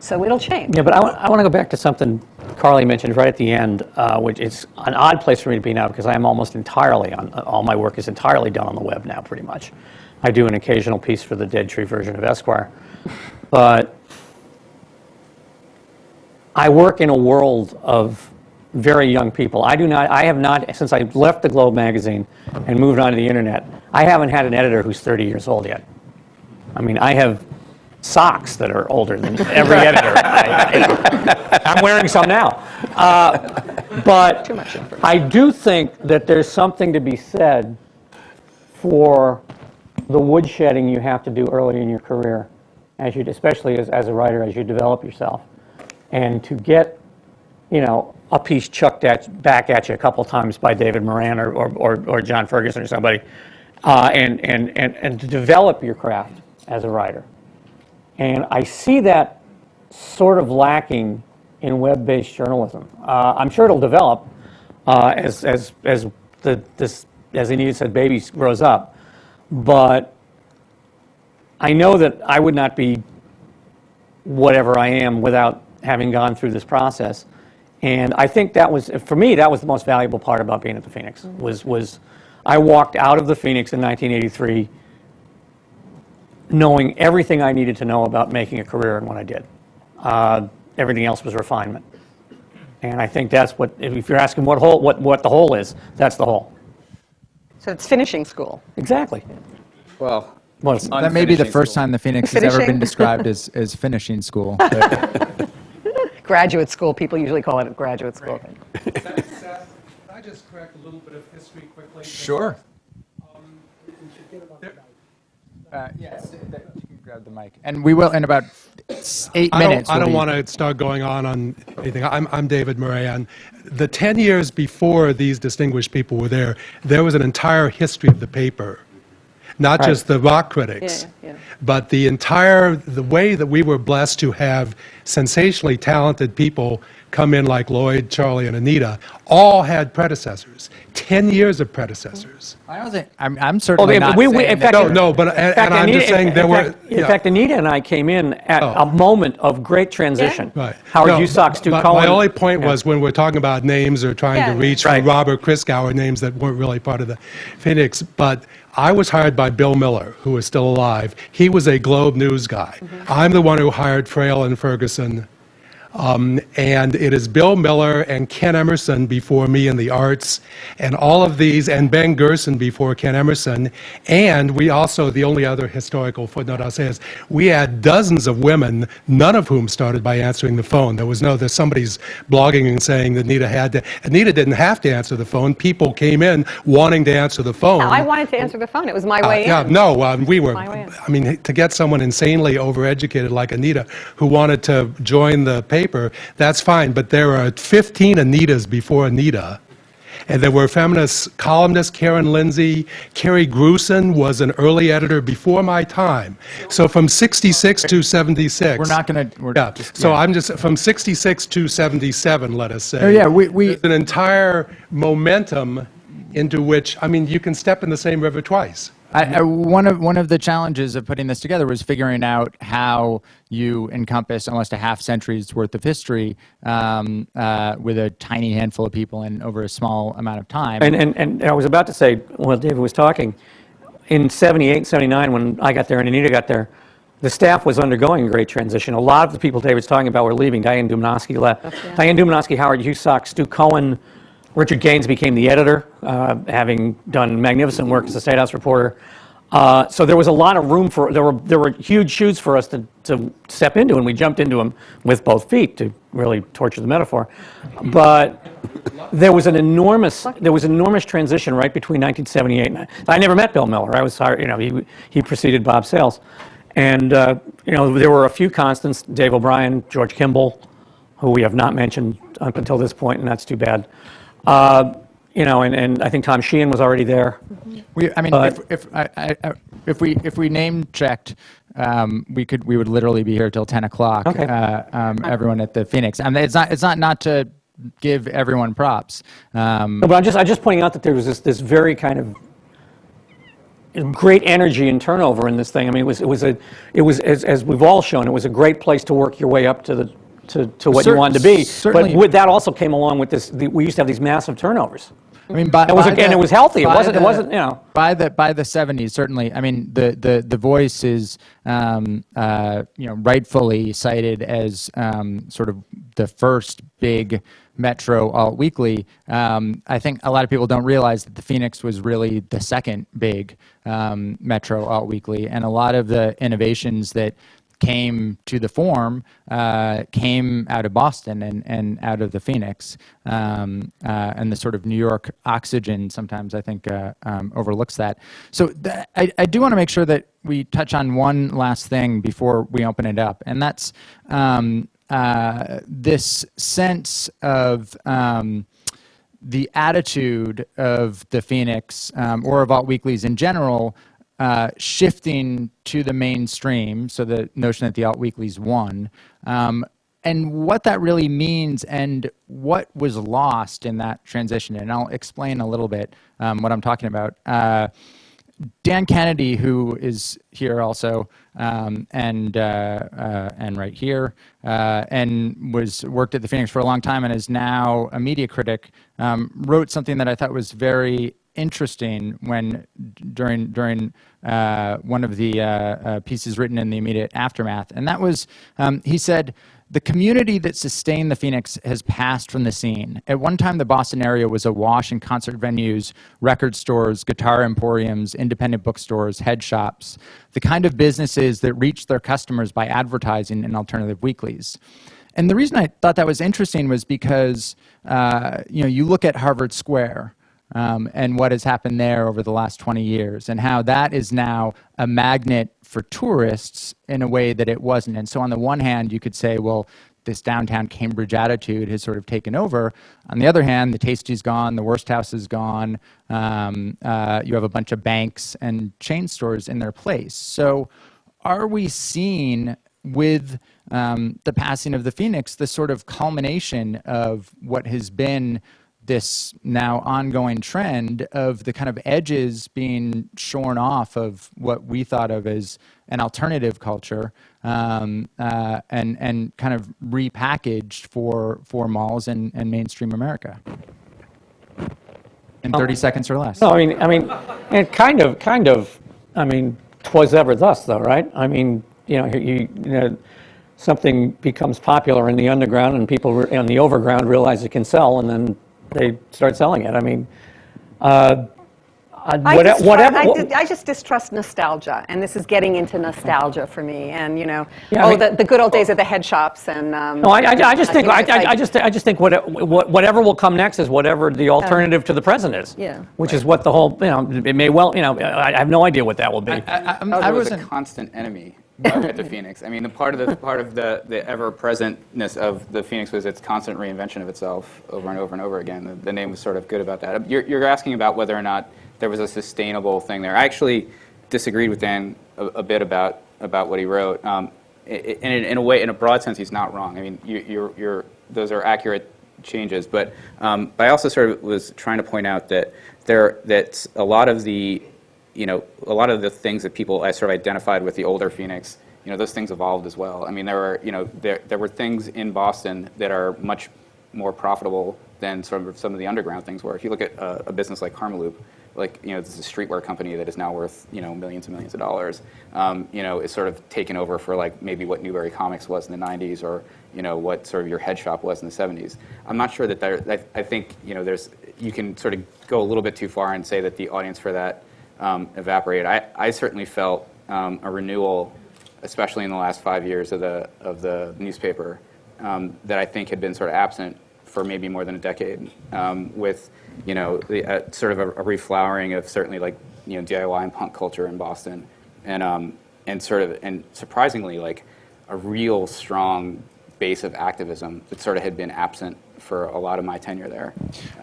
so it'll change. Yeah, but I want, I want to go back to something Carly mentioned right at the end, uh, which is an odd place for me to be now because I am almost entirely on, all my work is entirely done on the web now, pretty much. I do an occasional piece for the Dead Tree version of Esquire. But I work in a world of very young people. I do not, I have not, since I left the Globe magazine and moved on to the internet, I haven't had an editor who's 30 years old yet. I mean, I have socks that are older than every editor. I, am wearing some now. Uh, but I do think that there's something to be said for the woodshedding you have to do early in your career, as you, especially as, as a writer, as you develop yourself. And to get, you know, a piece chucked at, back at you a couple times by David Moran or, or, or, or John Ferguson or somebody, uh, and, and, and, and to develop your craft as a writer. And I see that sort of lacking in web-based journalism. Uh, I'm sure it'll develop uh, as, as, as, the, this, as Anita said, baby grows up. But I know that I would not be whatever I am without having gone through this process. And I think that was, for me, that was the most valuable part about being at the Phoenix, was, was I walked out of the Phoenix in 1983 knowing everything I needed to know about making a career in what I did. Uh, everything else was refinement. And I think that's what, if you're asking what, whole, what, what the whole is, that's the whole. So it's finishing school. Exactly. Well, Well, That may be the first school. time the Phoenix has ever been described as, as finishing school. but- Graduate school, people usually call it a graduate school. Seth, Seth, can I just correct a little bit of history quickly? Sure. Uh, Yes, you can grab the mic. And we will, in about s- eight I minutes. don't, I we'll don't want to start going on on anything. I'm, I'm David Moran. The 10 years before these distinguished people were there, there was an entire history of the paper. Not just the rock critics, Yeah, yeah. but the entire, the way that we were blessed to have sensationally talented people come in like Lloyd, Charlie, and Anita, all had predecessors. 10 years of predecessors. I don't think, I'm, I'm certainly yeah, not we- we- saying in that- fact- No, no, but, and In fact, and I'm Anita- just saying in there were. fact- In yeah. fact, Anita and I came in at Oh. a moment of great transition. Right. Howard No, Husock, Stu but Cohen. My only point Yeah. was when we're talking about names or trying Yeah. to reach Right. Robert Christgau, names that weren't really part of the Phoenix. But I was hired by Bill Miller, who is still alive. He was a Globe News guy. Mm-hmm. I'm the one who hired Frail and Ferguson. Um, and it is Bill Miller and Ken Emerson before me in the arts, and all of these, and Ben Gerson before Ken Emerson. And we also, the only other historical footnote I'll say is, we had dozens of women, none of whom started by answering the phone. There was no, there's somebody's blogging and saying that Anita had to, Anita didn't have to answer the phone. People came in wanting to answer the phone. I wanted to answer the phone. It was my Uh, way yeah, in. no, um, we were. My way in. I mean, to get someone insanely overeducated like Anita who wanted to join the paper, that's fine. But there are 15 Anitas before Anita. And there were feminist columnists, Karen Lindsay. Carrie Grusin was an early editor before my time. So from 66 to 76. We're not going to, we're Yeah, so. I'm just, from 66 to 77, let us say. Oh, yeah, we- we- There's an entire momentum into which, I mean, you can step in the same river twice. I, I, one of one of the challenges of putting this together was figuring out how you encompass almost a half century's worth of history um, uh, with a tiny handful of people and over a small amount of time. And, and, and I was about to say, while David was talking, in 78, 79, when I got there and Anita got there, the staff was undergoing a great transition. A lot of the people David's talking about were leaving. Diane Dumanoski left. Diane Dumanoski, Howard Husock, Stu Cohen, Richard Gaines became the editor, uh, having done magnificent work as a State House reporter. Uh, so there was a lot of room for there were there were huge shoes for us to, to step into, and we jumped into them with both feet to really torture the metaphor. But there was an enormous there was an enormous transition right between 1978 and I, I never met Bill Miller. I was hired, you know he he preceded Bob Sales, and uh, you know there were a few constants: Dave O'Brien, George Kimball, who we have not mentioned up until this point, and that's too bad. Uh, you know, and, and I think Tom Sheehan was already there. We, I mean, But- if, if, I, I, if we, if we name checked, um, we could, we would literally be here till 10 o'clock. Okay. Uh, um, everyone at the Phoenix. I And it's not, it's not, not to give everyone props. Um, No, but I'm just, I'm just pointing out that there was this, this very kind of great energy and turnover in this thing. I mean, it was, it was a, it was, as, as we've all shown, it was a great place to work your way up to the, to, to what you wanted to be. certainly. But with that also came along with this, the, we used to have these massive turnovers. I mean, by, It was by and the- it was healthy. It wasn't- it wasn't, you know. By the by the '70s, certainly. I mean, the the the Voice is, um, uh, you know, rightfully cited as um, sort of the first big Metro alt weekly. Um, I think a lot of people don't realize that the Phoenix was really the second big um, Metro alt weekly, and a lot of the innovations that came to the form uh, came out of Boston and, and out of the Phoenix. Um, uh, and the sort of New York oxygen sometimes I think uh, um, overlooks that. So th- I, I do want to make sure that we touch on one last thing before we open it up, and that's um, uh, this sense of. Um, the attitude of the Phoenix um, or of alt weeklies in general uh, shifting to the mainstream, so the notion that the alt weeklies won, um, and what that really means and what was lost in that transition. And I'll explain a little bit um, what I'm talking about. Uh, Dan Kennedy, who is here also, um, and uh, uh, and right here, uh, and was worked at the Phoenix for a long time, and is now a media critic, um, wrote something that I thought was very interesting when during during uh, one of the uh, uh, pieces written in the immediate aftermath, and that was um, he said. The community that sustained the Phoenix has passed from the scene. At one time, the Boston area was awash in concert venues, record stores, guitar emporiums, independent bookstores, head shops, the kind of businesses that reached their customers by advertising in alternative weeklies. And the reason I thought that was interesting was because uh, you know you look at Harvard Square um, and what has happened there over the last 20 years, and how that is now a magnet for tourists in a way that it wasn't. And so, on the one hand, you could say, well, this downtown Cambridge attitude has sort of taken over. On the other hand, the Tasty's gone, the Wursthaus is gone. Um, uh, you have a bunch of banks and chain stores in their place. So, are we seeing with um, the passing of the Phoenix the sort of culmination of what has been this now ongoing trend of the kind of edges being shorn off of what we thought of as an alternative culture um, uh, and, and kind of repackaged for, for malls and, and mainstream America. In 30 seconds or less. No, I mean, I mean, and kind of, kind of, I mean, twas ever thus, though, right? I mean, you know, you, you know, something becomes popular in the underground, and people in the overground realize it can sell, and then they start selling it. I mean, uh, I- I, whate- just, whatever. I, what- di- I just distrust nostalgia, and this is getting into nostalgia for me. And you know, Yeah, I oh, mean- the, the good old days of the head shops, and um, No, I, I, I just think, I, I, I just, I just think what, what, whatever will come next is whatever the alternative to the present is. Yeah. Which is what the whole, you know, it may well, you know, I, I have no idea what that will be. I, I'm- Oh, I was a constant enemy at the Phoenix. I mean, the part of the part of the, the ever-presentness of the Phoenix was its constant reinvention of itself over and over and over again. The, the name was sort of good about that. You're, you're asking about whether or not there was a sustainable thing there. I actually disagreed with Dan a, a bit about about what he wrote. Um, in, in a way, in a broad sense, he's not wrong. I mean, you, you're, you're, those are accurate changes. But, um, but I also sort of was trying to point out that there that a lot of the you know, a lot of the things that people I sort of identified with the older Phoenix, you know, those things evolved as well. I mean, there were, you know, there, there were things in Boston that are much more profitable than sort of some of the underground things were. If you look at uh, a business like Karmaloop, like, you know, this is a streetwear company that is now worth, you know, millions and millions of dollars, um, you know, is sort of taken over for like maybe what Newbury Comics was in the 90s or, you know, what sort of your head shop was in the 70s. I'm not sure that there, I, I think, you know, there's, you can sort of go a little bit too far and say that the audience for that um, evaporated. I, I certainly felt um, a renewal, especially in the last five years of the, of the newspaper, um, that I think had been sort of absent for maybe more than a decade, um, with you know the, uh, sort of a, a reflowering of certainly like you know DIY and punk culture in Boston, and um, and sort of and surprisingly like a real strong base of activism that sort of had been absent for a lot of my tenure there.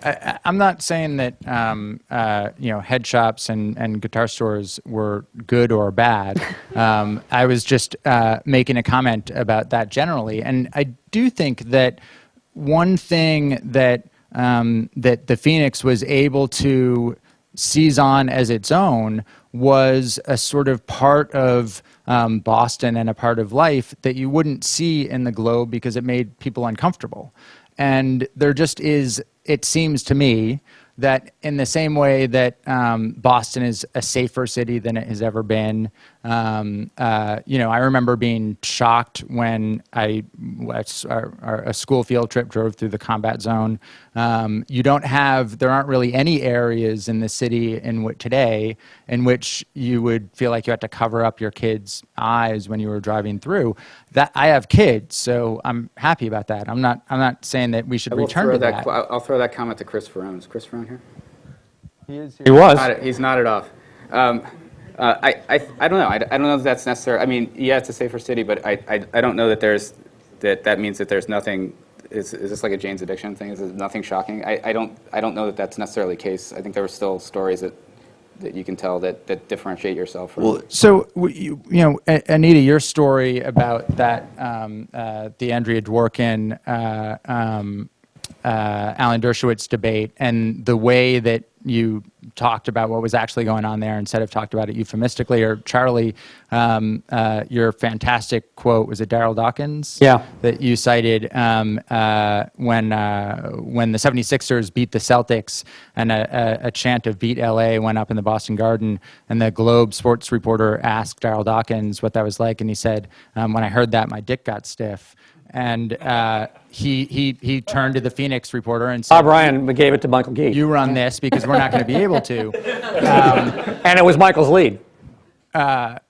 I, I'm not saying that um, uh, you know head shops and, and guitar stores were good or bad. Um, I was just uh, making a comment about that generally, and I do think that one thing that um, that the Phoenix was able to seize on as its own was a sort of part of um, Boston and a part of life that you wouldn't see in the Globe because it made people uncomfortable. And there just is, it seems to me, that in the same way that um, Boston is a safer city than it has ever been, um, uh, you know, I remember being shocked when I, our, our, a school field trip drove through the combat zone. Um, you don't have, there aren't really any areas in the city in which today in which you would feel like you had to cover up your kids' eyes when you were driving through. That I have kids, so I'm happy about that. I'm not, I'm not saying that we should return to that. that. I'll I'll throw that comment to Chris Faraone. Is Chris Faraone here? He is here. He was. Nodded- He's nodded off. Um, uh, I, I, I don't know. I, I don't know if that's necessary. I mean, yeah, it's a safer city, but I, I, I don't know that there's that that means that there's nothing. Is, is this like a Jane's Addiction thing? Is nothing shocking? I, I don't I don't know that that's necessarily the case. I think there were still stories that that you can tell that, that differentiate yourself from. Well, So, you, you know, Anita, your story about that, um, uh, the Andrea Dworkin, uh, um, uh, Alan Dershowitz debate, and the way that you talked about what was actually going on there instead of talked about it euphemistically, or Charlie, um, uh, your fantastic quote, was it Darryl Dawkins? Yeah. That you cited um, uh, when, uh, when the 76ers beat the Celtics and a, a, a chant of Beat LA went up in the Boston Garden, and the Globe sports reporter asked Darryl Dawkins what that was like, and he said, um, When I heard that, my dick got stiff. And uh, he, he, he turned to the Phoenix reporter and said, Bob Ryan gave it to Michael Gee. You run this because we're not going to be able to. and it was Michael's lead.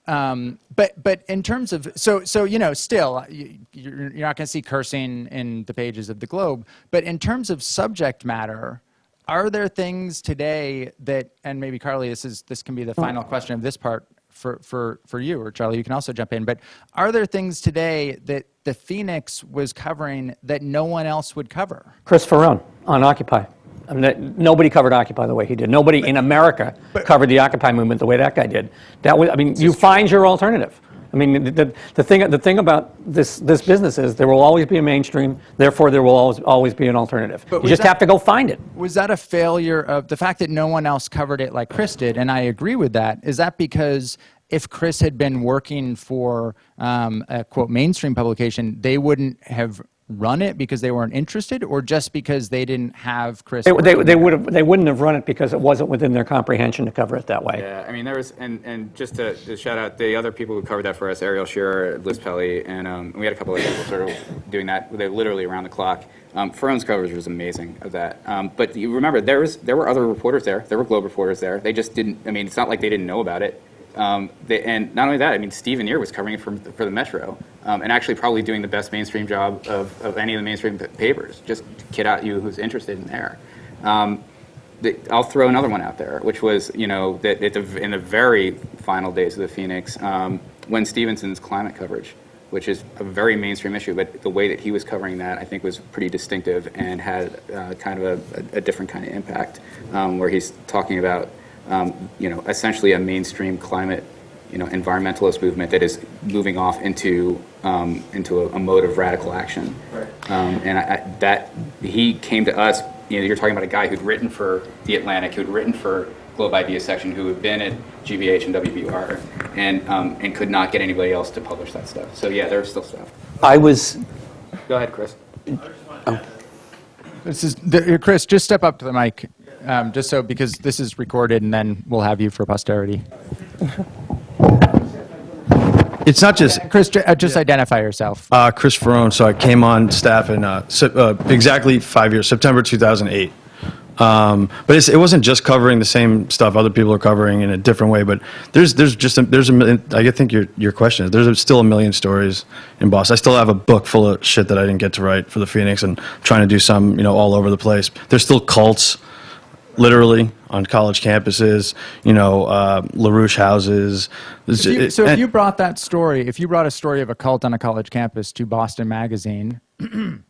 Um, but but in terms of so so you know still uh, you, you're, you're not going to see cursing in the pages of the Globe. But in terms of subject matter, are there things today that and maybe Carly, this is this can be the final question of this part for for for you or Charlie, you can also jump in. But are there things today that the Phoenix was covering that no one else would cover? Chris Faraone on Occupy. I mean, nobody covered Occupy the way he did. Nobody in America covered the Occupy movement the way that guy did. That was, I mean, you find your alternative. I mean, the, the, the thing the thing about this this business is there will always be a mainstream. Therefore, there will always always be an alternative. But you just that- have to go find it. Was that a failure of the fact that no one else covered it like Chris did? And I agree with that. Is that because if Chris had been working for um, a quote mainstream publication, they wouldn't have run it because they weren't interested, or just because they didn't have Chris? They, they, they would have they wouldn't have run it because it wasn't within their comprehension to cover it that way. Yeah, I mean, there was, and, and just to, to shout out the other people who covered that for us, Ariel Shearer, Liz Pelly, and um, we had a couple of people sort of doing that, they literally around the clock. Um, Faraone's coverage was amazing of that. Um, but you remember, there was there were other reporters there. There were Globe reporters there. They just didn't. I mean, it's not like they didn't know about it. Um, they, and not only that, I mean, Steve Annear was covering it for, for the Metro, um, and actually probably doing the best mainstream job of, of any of the mainstream papers. Just kid out you who's interested in there. Um, the, I'll throw another one out there, which was, you know, that in the very final days of the Phoenix, um, Wen Stephenson's climate coverage, which is a very mainstream issue, but the way that he was covering that, I think, was pretty distinctive and had uh, kind of a, a, different kind of impact, um, where he's talking about, um, you know, essentially a mainstream climate, you know, environmentalist movement that is moving off into um, into a, a mode of radical action. Um, and I, I, that he came to us. You know, you're talking about a guy who'd written for the Atlantic, who'd written for Globe Idea Section, who had been at GBH and WBUR, and um, and could not get anybody else to publish that stuff. So yeah, there's still stuff. I was Go ahead, Chris. This is the, Chris. Just step up to the mic, um, just so because this is recorded, and then we'll have you for posterity. It's not just Chris, uh, just identify yourself. uh, Chris Faraone, so I came on staff in uh, uh, exactly five years, September 2008. Um, but it's, it wasn't just covering the same stuff other people are covering in a different way. But there's there's just a, there's a million. I think your your question is there's a, still a million stories in Boston. I still have a book full of shit that I didn't get to write for the Phoenix, and trying to do some you know all over the place. There's still cults, literally on college campuses. You know, uh, LaRouche houses. If you- it- so if you brought that story, if you brought a story of a cult on a college campus to Boston Magazine,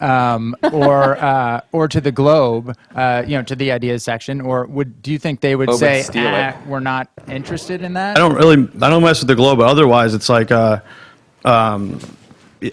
um, or uh, or to the Globe, uh, you know, to the ideas section, or would do you think they would Globe would say, steal "Ah, "We're not interested in that"? I don't really, I don't mess with the Globe, but otherwise it's like, uh, um,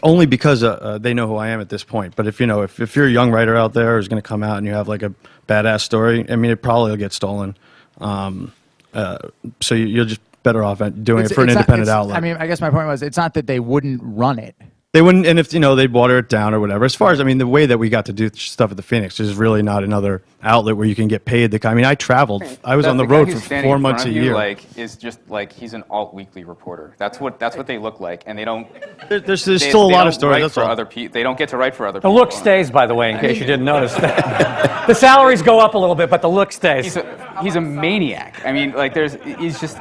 only because uh, uh, they know who I am at this point. But if you know, if, if you're a young writer out there who's going to come out and you have like a badass story, I mean, it probably will get stolen. Um, uh, so you, you're just better off doing It's- it for an not- independent outlet. I mean, I guess my point was, it's not that they wouldn't run it. They wouldn't, and if you know, they'd water it down or whatever. As far as I mean, the way that we got to do stuff at the Phoenix, is really not another outlet where you can get paid. The, I mean, I traveled. I was on the guy road for four months a you, year. Like, is just like he's an alt weekly reporter. That's what that's what they look like, and they don't. There- there's there's they, still a lot of stories. Write That's for all. other people. They don't get to write for other The people. The look stays, by the way, in case you didn't notice. that. the salaries go up a little bit, but the look stays. He's a, he's a maniac. I mean, like there's he's just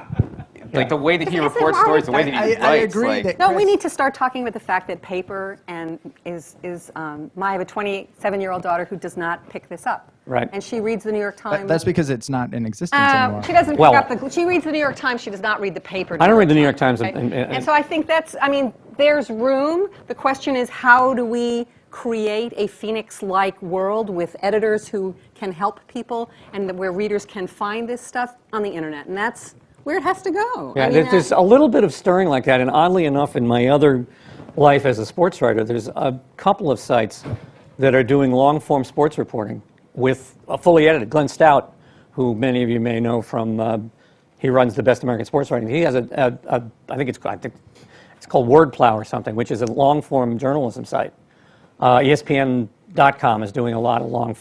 like the way that he Isn't reports stories, the way that he I- I writes. agree like, that- No, we need to start talking about the fact that paper and is is. Um, I have a 27-year-old daughter who does not pick this up. Right. And she reads the New York Times. That's because it's not in existence Uh, anymore. she doesn't Well- pick up the. She reads the New York Times. She does not read the paper. I don't read the New York Times, Times and- right? and- and- so I think that's. I mean, there's room. The question is, how do we create a Phoenix-like world with editors who can help people and where readers can find this stuff on the internet, and that's where it has to go. Yeah, I mean, there's, a little bit of stirring like that, and oddly enough, in my other life as a sports writer, there's a couple of sites that are doing long-form sports reporting with a fully edited. Glenn Stout, who many of you may know from, uh, he runs the Best American Sports Writing. He has a, a, a I think it's, I think it's called Wordplow or something, which is a long-form journalism site. Uh, ESPN.com is doing a lot of long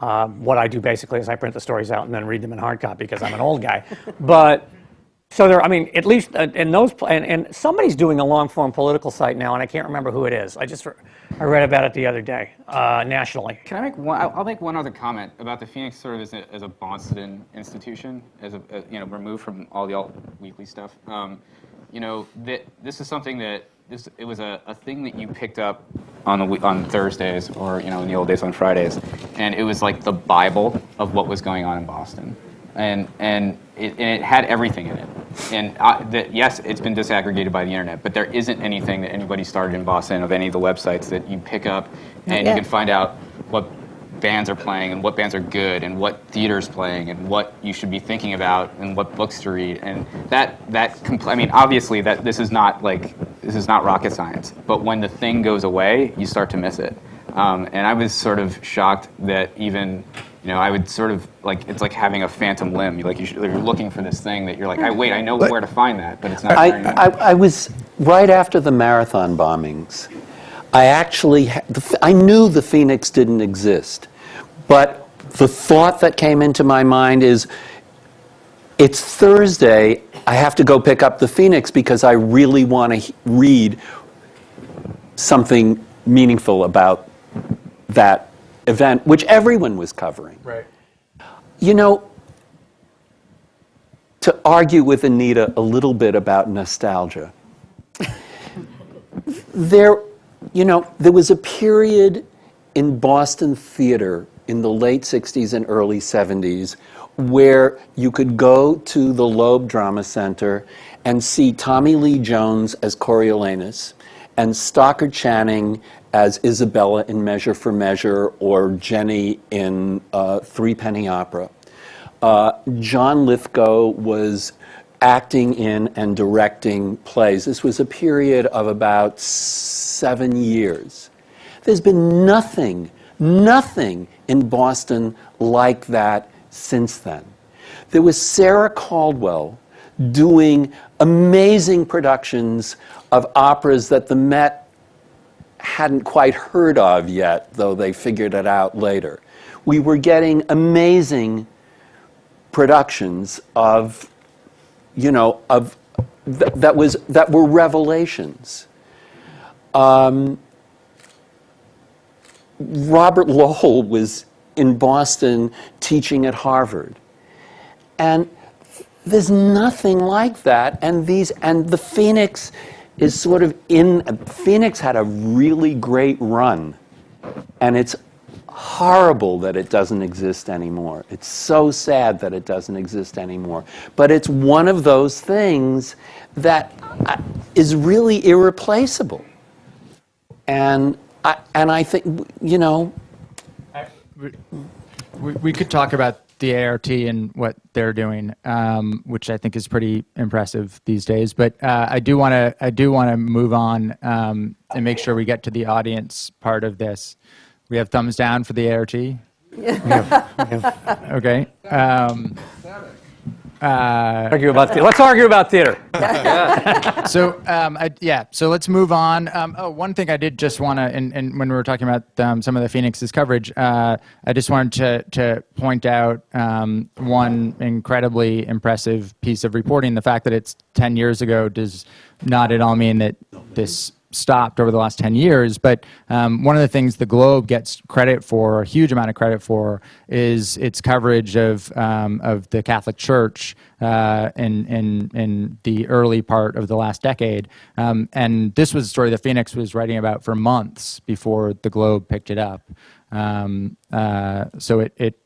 Uh, what I do basically is I print the stories out and then read them in hard copy because I'm an old guy. But so there, I mean, at least uh, in those, and, and somebody's doing a long form political site now, and I can't remember who it is. I just, I read about it the other day uh, nationally. Can I make one? I'll make one other comment about the Phoenix sort of as a, as a Boston institution, as a, a- you know removed from all the alt weekly stuff. Um, you know that this is something that this it was a, a thing that you picked up on the on Thursdays or you know in the old days on Fridays, and it was like the Bible of what was going on in Boston, and and it, and it had everything in it. And uh, that yes, it's been disaggregated by the internet, but there isn't anything that anybody started in Boston of any of the websites that you pick up. And you can find out what bands are playing and what bands are good and what theater's playing and what you should be thinking about and what books to read and that that I mean obviously that this is not like this is not rocket science but when the thing goes away you start to miss it um, and I was sort of shocked that even you know I would sort of like it's like having a phantom limb you like you should, you're looking for this thing that you're like I wait I know where to find that but it's not I. I, I was right after the marathon bombings. I actually, ha- the, Ph- I knew the Phoenix didn't exist, but the thought that came into my mind is, it's Thursday. I have to go pick up the Phoenix because I really want to read something meaningful about that event, which everyone was covering. Right. You know, to argue with Anita a little bit about nostalgia, there, you know, there was a period in Boston theater in the late 60s and early 70s where you could go to the Loeb Drama Center and see Tommy Lee Jones as Coriolanus and Stockard Channing as Isabella in Measure for Measure or Jenny in uh, Three Penny Opera. Uh, John Lithgow was acting in and directing plays. This was a period of about seven years. There's been nothing, nothing in Boston like that since then. There was Sarah Caldwell doing amazing productions of operas that the Met hadn't quite heard of yet, though they figured it out later. We were getting amazing productions of, you know, of th- that was that were revelations. Um, Robert Lowell was in Boston teaching at Harvard. And there's nothing like that. And these and the Phoenix is sort of in Phoenix had a really great run. And it's horrible that it doesn't exist anymore. It's so sad that it doesn't exist anymore. But it's one of those things that uh, really irreplaceable. And I, and I think you know We, we could talk about the ART and what they're doing, um, which I think is pretty impressive these days. But uh, I do want to I do want to move on um, and make sure we get to the audience part of this. We have thumbs down for the ART. Okay. Um, Argue about the, let's argue about theater. so um, I, yeah, so let's move on. Um, oh, one thing I did just want to, and, and when we were talking about um, some of the Phoenix's coverage, uh, I just wanted to to point out um, one incredibly impressive piece of reporting. The fact that it's 10 years ago does not at all mean that this stopped over the last 10 years. But um, one of the things the Globe gets credit for, a huge amount of credit for, is its coverage of, um, of the Catholic Church uh, in, in, in the early part of the last decade. Um, and this was a story that Phoenix was writing about for months before the Globe picked it up. Um, uh, so it, it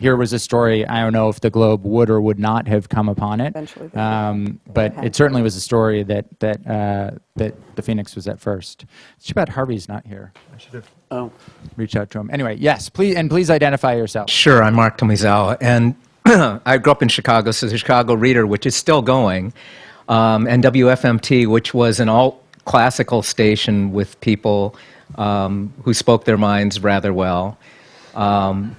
here was a story. I don't know if the Globe would or would not have come upon it, Eventually um, but it certainly was a story that that uh, that the Phoenix was at first. It's too bad Harvey's not here. I should have oh reached out to him. Anyway, yes, please and please identify yourself. Sure, I'm Mark Tomizawa, and I grew up in Chicago, so the Chicago Reader, which is still going, um, and WFMT, which was an alt classical station with people um, who spoke their minds rather well. Um,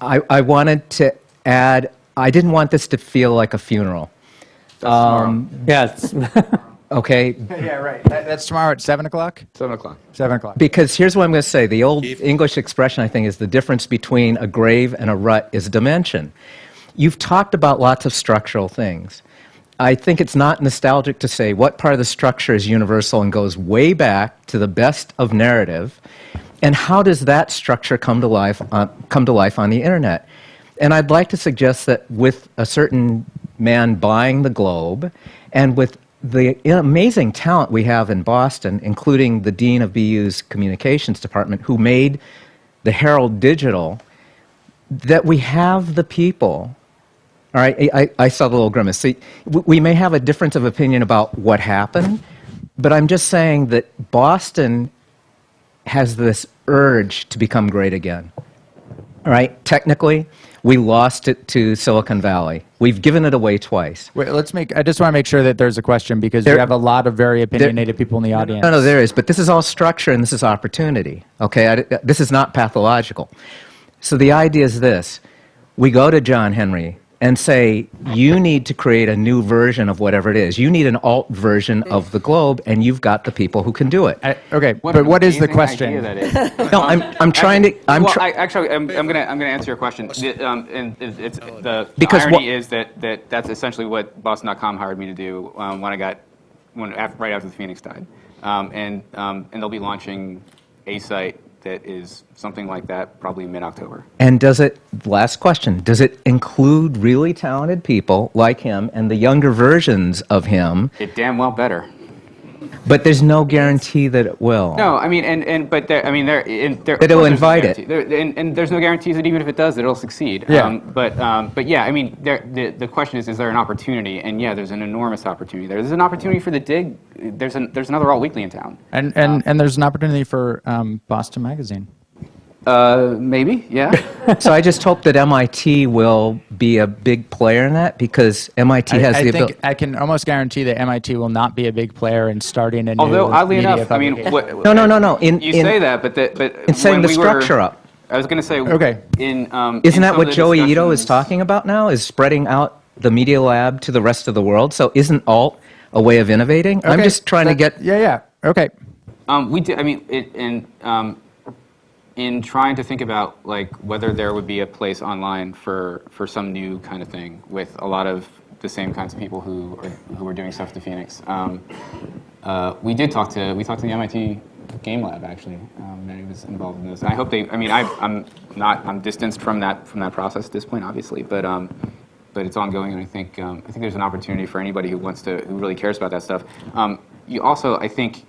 I, I wanted to add, I didn't want this to feel like a funeral. Um, Yeah, it's- okay, yeah, right. That, that's tomorrow at seven o'clock. Seven o'clock. Seven o'clock. Because here's what I'm going to say. The old English expression, I think, is the difference between a grave and a rut is dimension. You've talked about lots of structural things. I think it's not nostalgic to say what part of the structure is universal and goes way back to the best of narrative, and how does that structure come to life on, come to life on the internet? And I'd like to suggest that with a certain man buying the Globe, and with the amazing talent we have in Boston, including the dean of BU's communications department, who made the Herald digital, that we have the people. All right, I, I saw the little grimace. See, we may have a difference of opinion about what happened, but I'm just saying that Boston has this urge to become great again. All right, technically, we lost it to Silicon Valley. We've given it away twice. Wait, let's make. I just want to make sure that there's a question because we have a lot of very opinionated people in the audience. No, no, there is, but this is all structure and this is opportunity. Okay, I, this is not pathological. So the idea is this: we go to John Henry and say, "You need to create a new version of whatever it is. You need an alt version of the globe, and you've got the people who can do it." I, okay, What but what is the question? idea that is. no, I'm, I'm trying to. I'm well, try- I, actually, I'm, I'm gonna I'm gonna answer your question. The, um, and it's, the, the Because irony what- is that, that that's essentially what Boston.com hired me to do um, when I got when after, right after the Phoenix died, um, and um, and they'll be launching a site that is something like that probably mid October. And does it, last question, does it include really talented people like him and the younger versions of him? It damn well better. But there's no guarantee that it will. No, I mean, and, and but there, I mean, there, in, there. That it'll course there's no invite it. There, and, and there's no guarantees that even if it does, that it'll succeed. Yeah. Um, but um, but yeah, I mean, there, the the question is, is there an opportunity? And yeah, there's an enormous opportunity. there. There's an opportunity for the dig. There's an there's another all weekly in town. And and and there's an opportunity for um, Boston Magazine. Uh, maybe, yeah. So I just hope that MIT will be a big player in that because MIT I, has I the think ability. I can almost guarantee that MIT will not be a big player in starting a new Although oddly media enough, I mean, what, No, no, no, no. In, you in, say that, but the, but in setting when the we were- structure up. I was going to say, Okay. In um, Isn't in that what Joi Ito is talking about now? Is spreading out the media lab to the rest of the world? So isn't alt a way of innovating? I'm just trying to get. Yeah, yeah. Okay. Um, we did. I mean, it, in um, in trying to think about like whether there would be a place online for for some new kind of thing with a lot of the same kinds of people who are, who were doing stuff to Phoenix. Um, uh, we did talk to we talked to the MIT Game Lab actually. Um, Renee was involved in this. And I hope they. I mean, I, I'm not. I'm distanced from that from that process at this point, obviously, but. Um, but it's ongoing, and I think um, I think there's an opportunity for anybody who wants to, who really cares about that stuff. Um, you also, I think,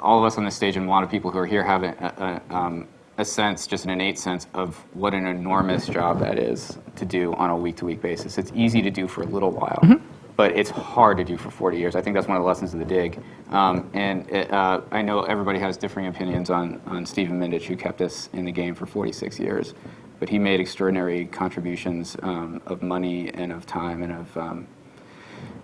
all of us on this stage and a lot of people who are here have a, a, um, a sense, just an innate sense of what an enormous job that is to do on a week-to-week basis. It's easy to do for a little while, but it's hard to do for 40 years. I think that's one of the lessons of the dig. Um, and it, uh, I know everybody has differing opinions on, on Stephen Mindich, who kept us in the game for 46 years. But he made extraordinary contributions um, of money and of time and of um,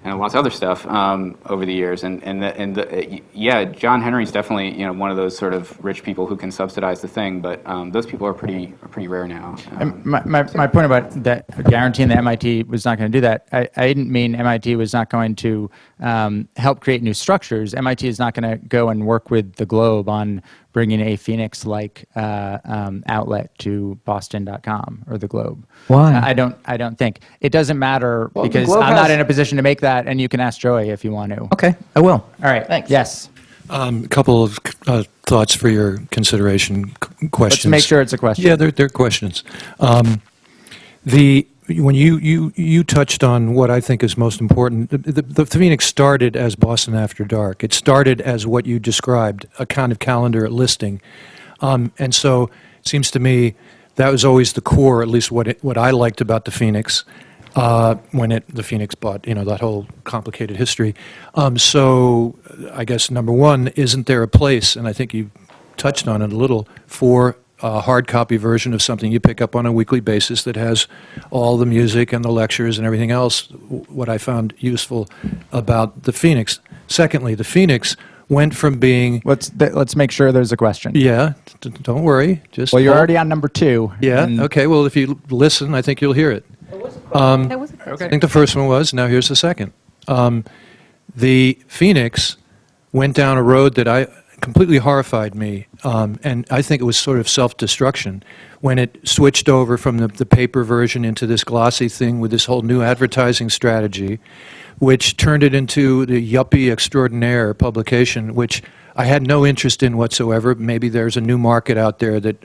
and lots of other stuff um, over the years. And and the, and the, yeah, John Henry's definitely you know one of those sort of rich people who can subsidize the thing. But um, those people are pretty are pretty rare now. Um, My, my, my point about that guaranteeing that MIT was not going to do that, I, I didn't mean MIT was not going to um, help create new structures. MIT is not going to go and work with the Globe on bringing a Phoenix-like uh, um, outlet to Boston.com or the Globe. Why? I don't. I don't think it doesn't matter the because I'm not in a position to make that, and you can ask Joey if you want to. Okay, I will. All right. Thanks. Yes. Um, A couple of uh, thoughts for your consideration, questions. Let's make sure it's a question. Yeah, they're, they're questions. Um, The, when you, you, you touched on what I think is most important, the, the, the Phoenix started as Boston After Dark. It started as what you described, a kind of calendar listing. Um, And so, it seems to me, that was always the core, at least what, it, what I liked about the Phoenix uh, when it, the Phoenix bought, you know, that whole complicated history. Um, so I guess number one, isn't there a place, and I think you touched on it a little, for a hard copy version of something you pick up on a weekly basis that has all the music and the lectures and everything else, what I found useful about the Phoenix. Secondly, the Phoenix went from being, Let's th- let's make sure there's a question. yeah, d- d- don't worry, just. Well, you're hold- already on number two. Yeah, okay, well, if you listen, I think you'll hear it. That was a I think the first one was, now here's the second. Um, the Phoenix went down a road that I completely horrified me, um, and I think it was sort of self-destruction when it switched over from the, the paper version into this glossy thing with this whole new advertising strategy, which turned it into the yuppie extraordinaire publication, which I had no interest in whatsoever. Maybe there's a new market out there that,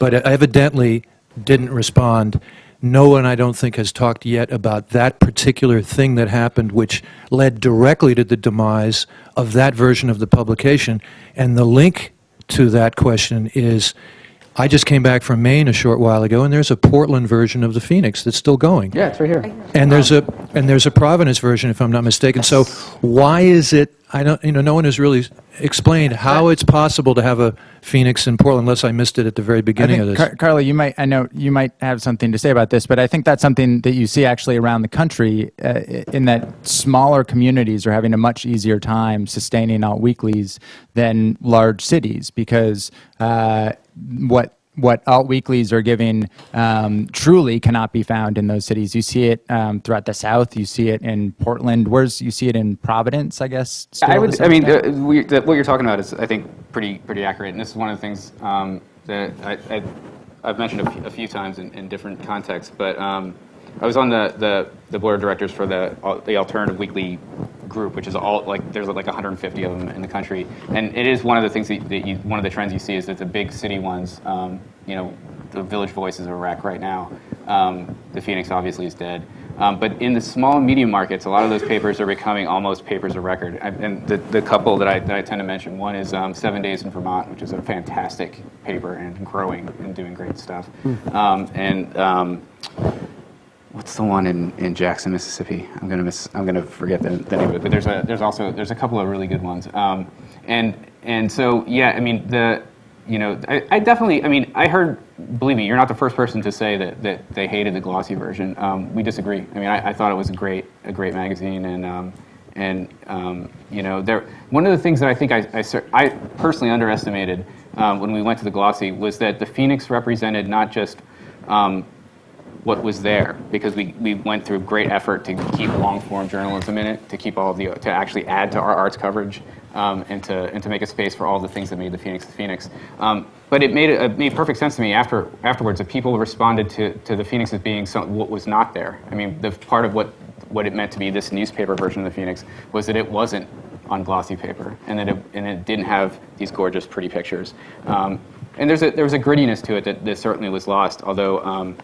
but evidently didn't respond. No one, I don't think, has talked yet about that particular thing that happened, which led directly to the demise of that version of the publication. And the link to that question is I just came back from Maine a short while ago, and there's a Portland version of the Phoenix that's still going. yeah, it's right here. And there's a and there's a Providence version, if I'm not mistaken. So why is it? I don't. You know, no one has really explained how it's possible to have a Phoenix in Portland, unless I missed it at the very beginning of this. Car- Carly, you might, I know you might have something to say about this, but I think that's something that you see actually around the country uh, in that smaller communities are having a much easier time sustaining alt weeklies than large cities because uh, what what alt weeklies are giving um, truly cannot be found in those cities. You see it um, throughout the South. You see it in Portland. Where's you see it in Providence? I guess. still I would. I mean, uh, we, the, what you're talking about is, I think, pretty pretty accurate. And this is one of the things um, that I, I, I've mentioned a few, a few times in, in different contexts. But um, I was on the, the, the board of directors for the the Alternative Weekly group, which is all like there's like 150 of them in the country. And it is one of the things that, that you, one of the trends you see is that the big city ones, um, you know, the Village Voice is a wreck right now. Um, the Phoenix obviously is dead. Um, but in the small and medium markets, a lot of those papers are becoming almost papers of record. I, and the, the couple that I, that I tend to mention, one is um, Seven Days in Vermont, which is a fantastic paper and growing and doing great stuff. Um, and um, what's the one in, in Jackson, Mississippi? I'm gonna miss. I'm gonna forget the, the name of it. But there's a there's also there's a couple of really good ones. Um, and and so yeah, I mean the you know I, I definitely I mean I heard believe me you're not the first person to say that that they hated the glossy version. Um, we disagree. I mean I, I thought it was a great a great magazine and. Um, and um, you know, there. One of the things that I think I, I, I personally underestimated um, when we went to the glossy was that the Phoenix represented not just um, what was there because we, we went through great effort to keep long form journalism in it, to keep all the to actually add to our arts coverage, um, and to and to make a space for all the things that made the Phoenix the Phoenix. Um, but it made it, made perfect sense to me after afterwards that people responded to, to the Phoenix as being some, what was not there. I mean, the part of what what it meant to be this newspaper version of the Phoenix was that it wasn't on glossy paper, and that it, and it didn't have these gorgeous, pretty pictures. Um, and there's a, there was a grittiness to it that, that certainly was lost, although um,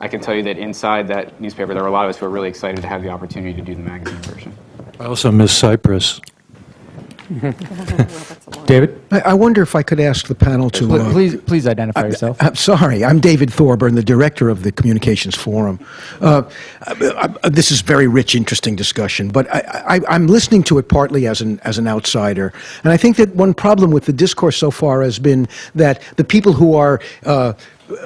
I can tell you that inside that newspaper, there were a lot of us who were really excited to have the opportunity to do the magazine version. I also miss Cyprus. David? I, I wonder if I could ask the panel to. uh, Please, please identify yourself. I'm sorry, I'm David Thorburn, the director of the Communications Forum. Uh, I- I- this is very rich, interesting discussion, but I, I, I'm listening to it partly as an as an outsider, and I think that one problem with the discourse so far has been that the people who are uh,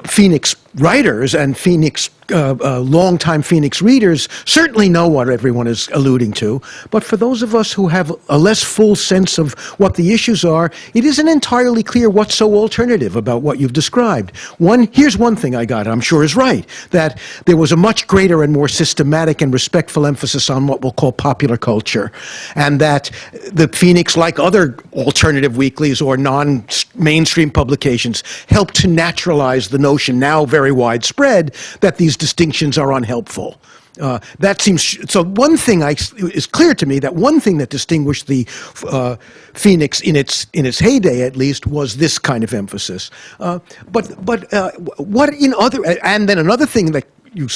Phoenix writers and Phoenix, uh, uh, longtime Phoenix readers certainly know what everyone is alluding to. But for those of us who have a less full sense of what the issues are, it isn't entirely clear what's so alternative about what you've described. One, here's one thing I got, I'm sure is right, that there was a much greater and more systematic and respectful emphasis on what we'll call popular culture, and that the Phoenix, like other alternative weeklies or non-mainstream publications, helped to naturalize the notion now very widespread that these distinctions are unhelpful. Uh, that seems so. One thing I, is clear to me that one thing that distinguished the uh, Phoenix in its in its heyday, at least, was this kind of emphasis. Uh, but but uh, what in other and then another thing that you,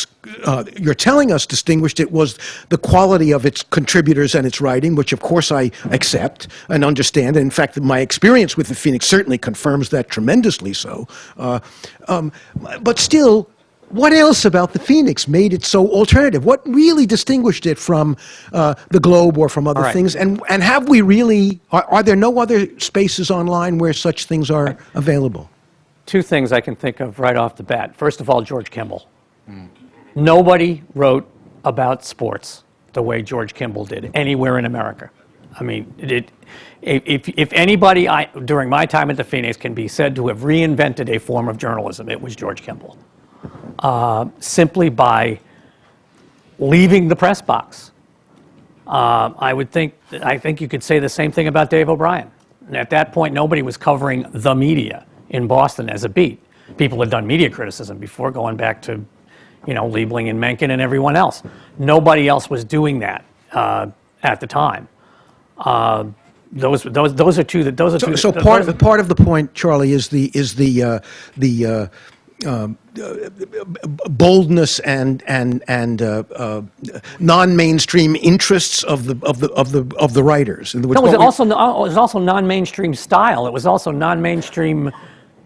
uh, you're telling us distinguished it was the quality of its contributors and its writing, which of course I accept and understand. And in fact, my experience with the Phoenix certainly confirms that tremendously so. Uh, um, but still, what else about the Phoenix made it so alternative? What really distinguished it from uh, the Globe or from other right. things? And, and have we really, are, are there no other spaces online where such things are available? Two things I can think of right off the bat. First of all, George Kimball. Nobody wrote about sports the way George Kimball did anywhere in America. I mean, it, if, if anybody I, during my time at the Phoenix can be said to have reinvented a form of journalism, it was George Kimball. Uh, simply by leaving the press box. Uh, I would think, I think you could say the same thing about Dave O'Brian. At that point, nobody was covering the media in Boston as a beat. People had done media criticism before, going back to, you know, Liebling and Mencken and everyone else. Nobody else was doing that uh, at the time. Uh, those, those, those are two. That those are So, two. so part of part of the point, Charlie, is the is the uh, the uh, um, uh, boldness and and and uh, uh, non-mainstream interests of the of the of the of the writers. In other words, No, it was also it was also non-mainstream style. It was also non-mainstream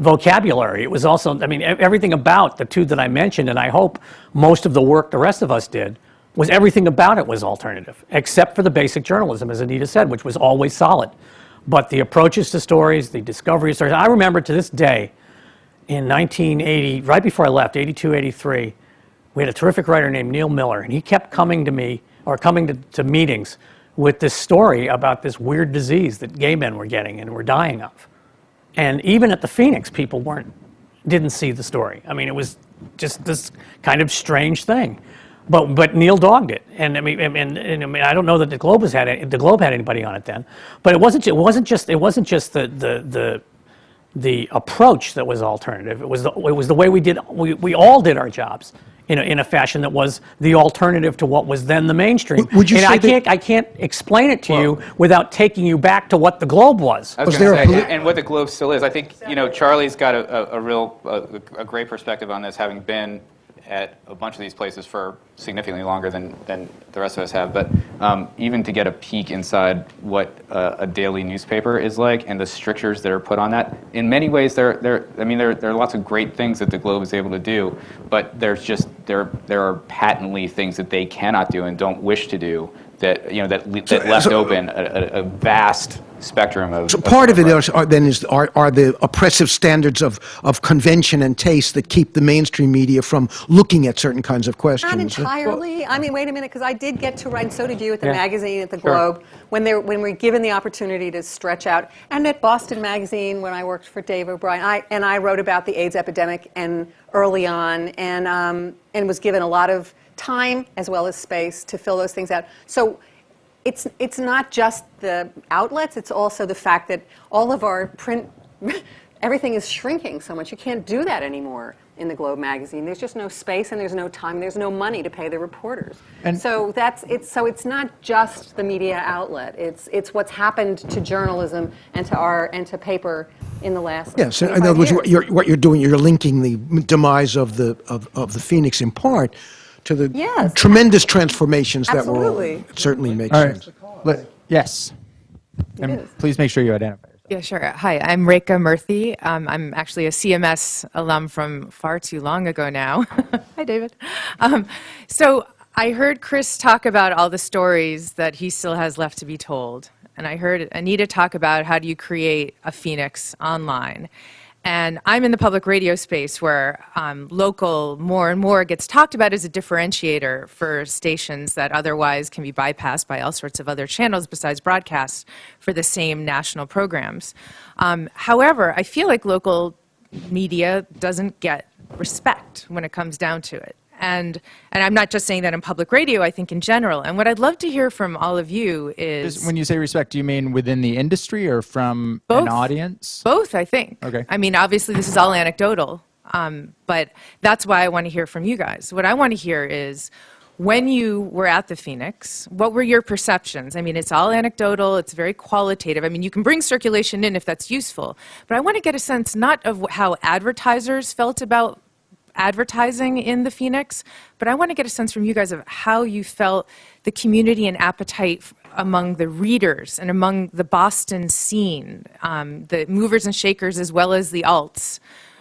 vocabulary. It was also, I mean, everything about the two that I mentioned, and I hope most of the work the rest of us did, was everything about it was alternative, except for the basic journalism, as Anita said, which was always solid. But the approaches to stories, the discovery of stories. I remember to this day, in 1980, right before I left, 82, 83, we had a terrific writer named Neil Miller, and he kept coming to me, or coming to, to meetings, with this story about this weird disease that gay men were getting and were dying of. And even at the Phoenix, people weren't, didn't see the story. I mean, it was just this kind of strange thing. But, but Neil dogged it, and I mean, and, and, I mean, I don't know that the Globe has had the Globe had anybody on it then, but it wasn't. It wasn't just. It wasn't just the the the the approach that was alternative. It was the, it was the way we did, we, we all did our jobs in a, in a fashion that was the alternative to what was then the mainstream. Would- would you and say I can't, I can't explain it to you without taking you back to what the Globe was. I was, Was there say, and what the Globe still is, I think, you know, Charlie's got a, a, a real, a, a great perspective on this, having been at a bunch of these places for significantly longer than, than the rest of us have. But um, even to get a peek inside what a, a daily newspaper is like and the strictures that are put on that, in many ways, there, there, I mean, there, there are lots of great things that the Globe is able to do, but there's just, there, there are patently things that they cannot do and don't wish to do that, you know, that, that left so- open a, a, a vast spectrum of. So of part of it writers. are, then is are, are the oppressive standards of, of convention and taste that keep the mainstream media from looking at certain kinds of questions. Not entirely. I mean, wait a minute, because I did get to write, and so did you at the Yeah. magazine, at the Sure. Globe, when they when we were given the opportunity to stretch out, and at Boston Magazine when I worked for Dave O'Brian, I, and I wrote about the AIDS epidemic and early on, and um, and was given a lot of time as well as space to fill those things out. So. It's, it's not just the outlets, it's also the fact that all of our print everything is shrinking so much. You can't do that anymore in the Globe magazine. There's just no space and there's no time. There's no money to pay the reporters. And- so that's it's so it's not just the media outlet. It's it's what's happened to journalism and to our and to paper in the last Yes, in other words, what you're, what you're doing, you're linking the demise of the, of, of the Phoenix in part to the Yes. tremendous transformations that were. Absolutely. It certainly makes All right. sense. Let- Yes. And is. please make sure you identify yourself. Yeah, sure. Hi, I'm Rekha Murthy. Um, I'm actually a CMS alum from far too long ago now. Hi, David. Um, so I heard Chris talk about all the stories that he still has left to be told. And I heard Anita talk about how do you create a phoenix online. And I'm in the public radio space where um, local more and more gets talked about as a differentiator for stations that otherwise can be bypassed by all sorts of other channels besides broadcast for the same national programs. Um, however, I feel like local media doesn't get respect when it comes down to it. And, and I'm not just saying that in public radio, I think in general. And what I'd love to hear from all of you is Just when you say respect, do you mean within the industry or from an audience? Both, I think. Okay. I mean, obviously, this is all anecdotal, um, but that's why I want to hear from you guys. What I want to hear is when you were at the Phoenix, what were your perceptions? I mean, it's all anecdotal, it's very qualitative. I mean, you can bring circulation in if that's useful, but I want to get a sense not of how advertisers felt about advertising in the Phoenix, but I want to get a sense from you guys of how you felt the community and appetite among the readers and among the Boston scene, um, the movers and shakers as well as the alts.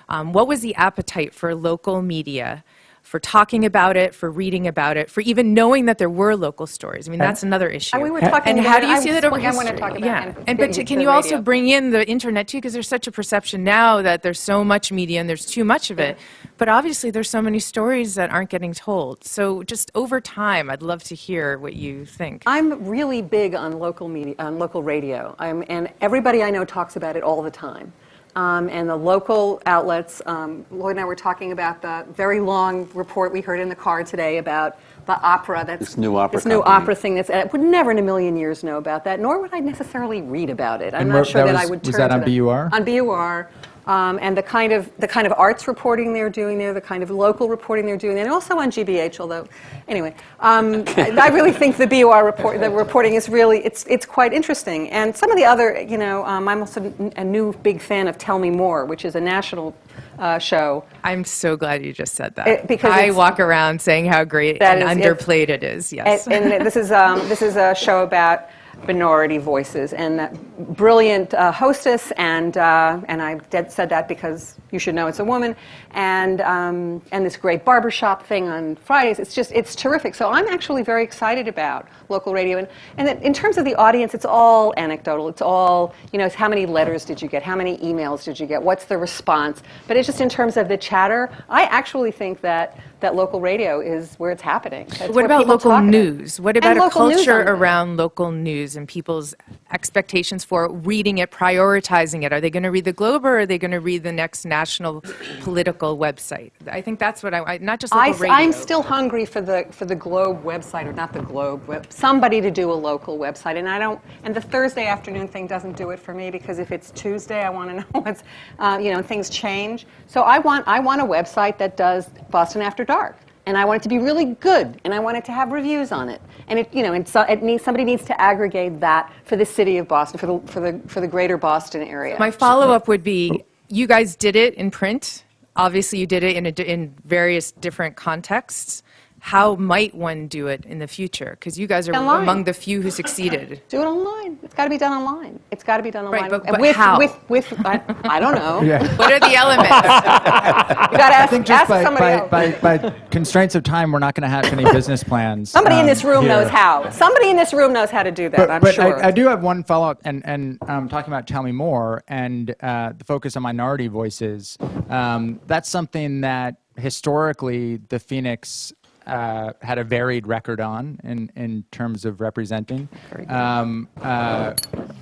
Um, what was the appetite for local media? For talking about it, for reading about it, for even knowing that there were local stories. I mean, that's another issue. And we were talking And about how do you I see was- that over I wanna history? talk about yeah. and And but you can to you also radio. bring in the internet too? Because there's such a perception now that there's so much media and there's too much of it. But obviously, there's so many stories that aren't getting told. So just over time, I'd love to hear what you think. I'm really big on local media, on local radio, I'm, and everybody I know talks about it all the time. Um, and the local outlets, um, Lloyd and I were talking about the very long report we heard in the car today about the opera. That's This new opera This new company. opera thing. That's I would never in a million years know about that, nor would I necessarily read about it. I'm And not sure that that, I was- would was turn that to on BUR? On BUR. Um, and the kind of the kind of arts reporting they're doing there, the kind of local reporting they're doing, there, and also on GBH. Although, anyway, um, I, I really think the BUR report, the reporting is really it's it's quite interesting. And some of the other, you know, um, I'm also a new big fan of Tell Me More, which is a national uh, show. I'm so glad you just said that. It- because I walk around saying how great and is- it- underplayed it is. Yes. And, and this is um, this is a show about minority voices. And that brilliant uh, hostess and uh, and I said that because you should know it's a woman and um, and this great barbershop thing on Fridays. It's just it's terrific. So I'm actually very excited about local radio and and in terms of the audience, it's all anecdotal. It's all you know. It's how many letters did you get? How many emails did you get? What's the response? But it's just in terms of the chatter. I actually think that that local radio is where it's happening. That's What about local news? What about And a culture around local news and people's expectations for reading it, prioritizing it? Are they going to read the Globe or are they going to read the next national political website? I think that's what I, I not just I, local radio. am still hungry for the for the Globe website, or not the Globe web. Somebody to do a local website, and I don't. And the Thursday afternoon thing doesn't do it for me because if it's Tuesday, I want to know what's, uh, you know, things change. So I want I want a website that does Boston After Dark, and I want it to be really good, and I want it to have reviews on it, and it you know, and so it needs somebody needs to aggregate that for the city of Boston, for the for the for the greater Boston area. My follow up would be you guys did it in print. Obviously, you did it in, a, in various different contexts. How might one do it in the future? Because you guys are Online. among the few who succeeded. Do it online. It's got to be done online. It's got to be done online. Right, but- but with, how? With, with, I, I don't know. What are the elements? You got to ask, I think just ask by, somebody by, else. by, by constraints of time, we're not going to have any business plans. somebody in um, this room here. knows how. Somebody in this room knows how to do that, But, I'm but sure. I, I do have one follow up, and, and um, talking about Tell Me More and uh, the focus on minority voices. Um, that's something that historically the Phoenix uh, had a varied record on in, in terms of representing. Um, uh,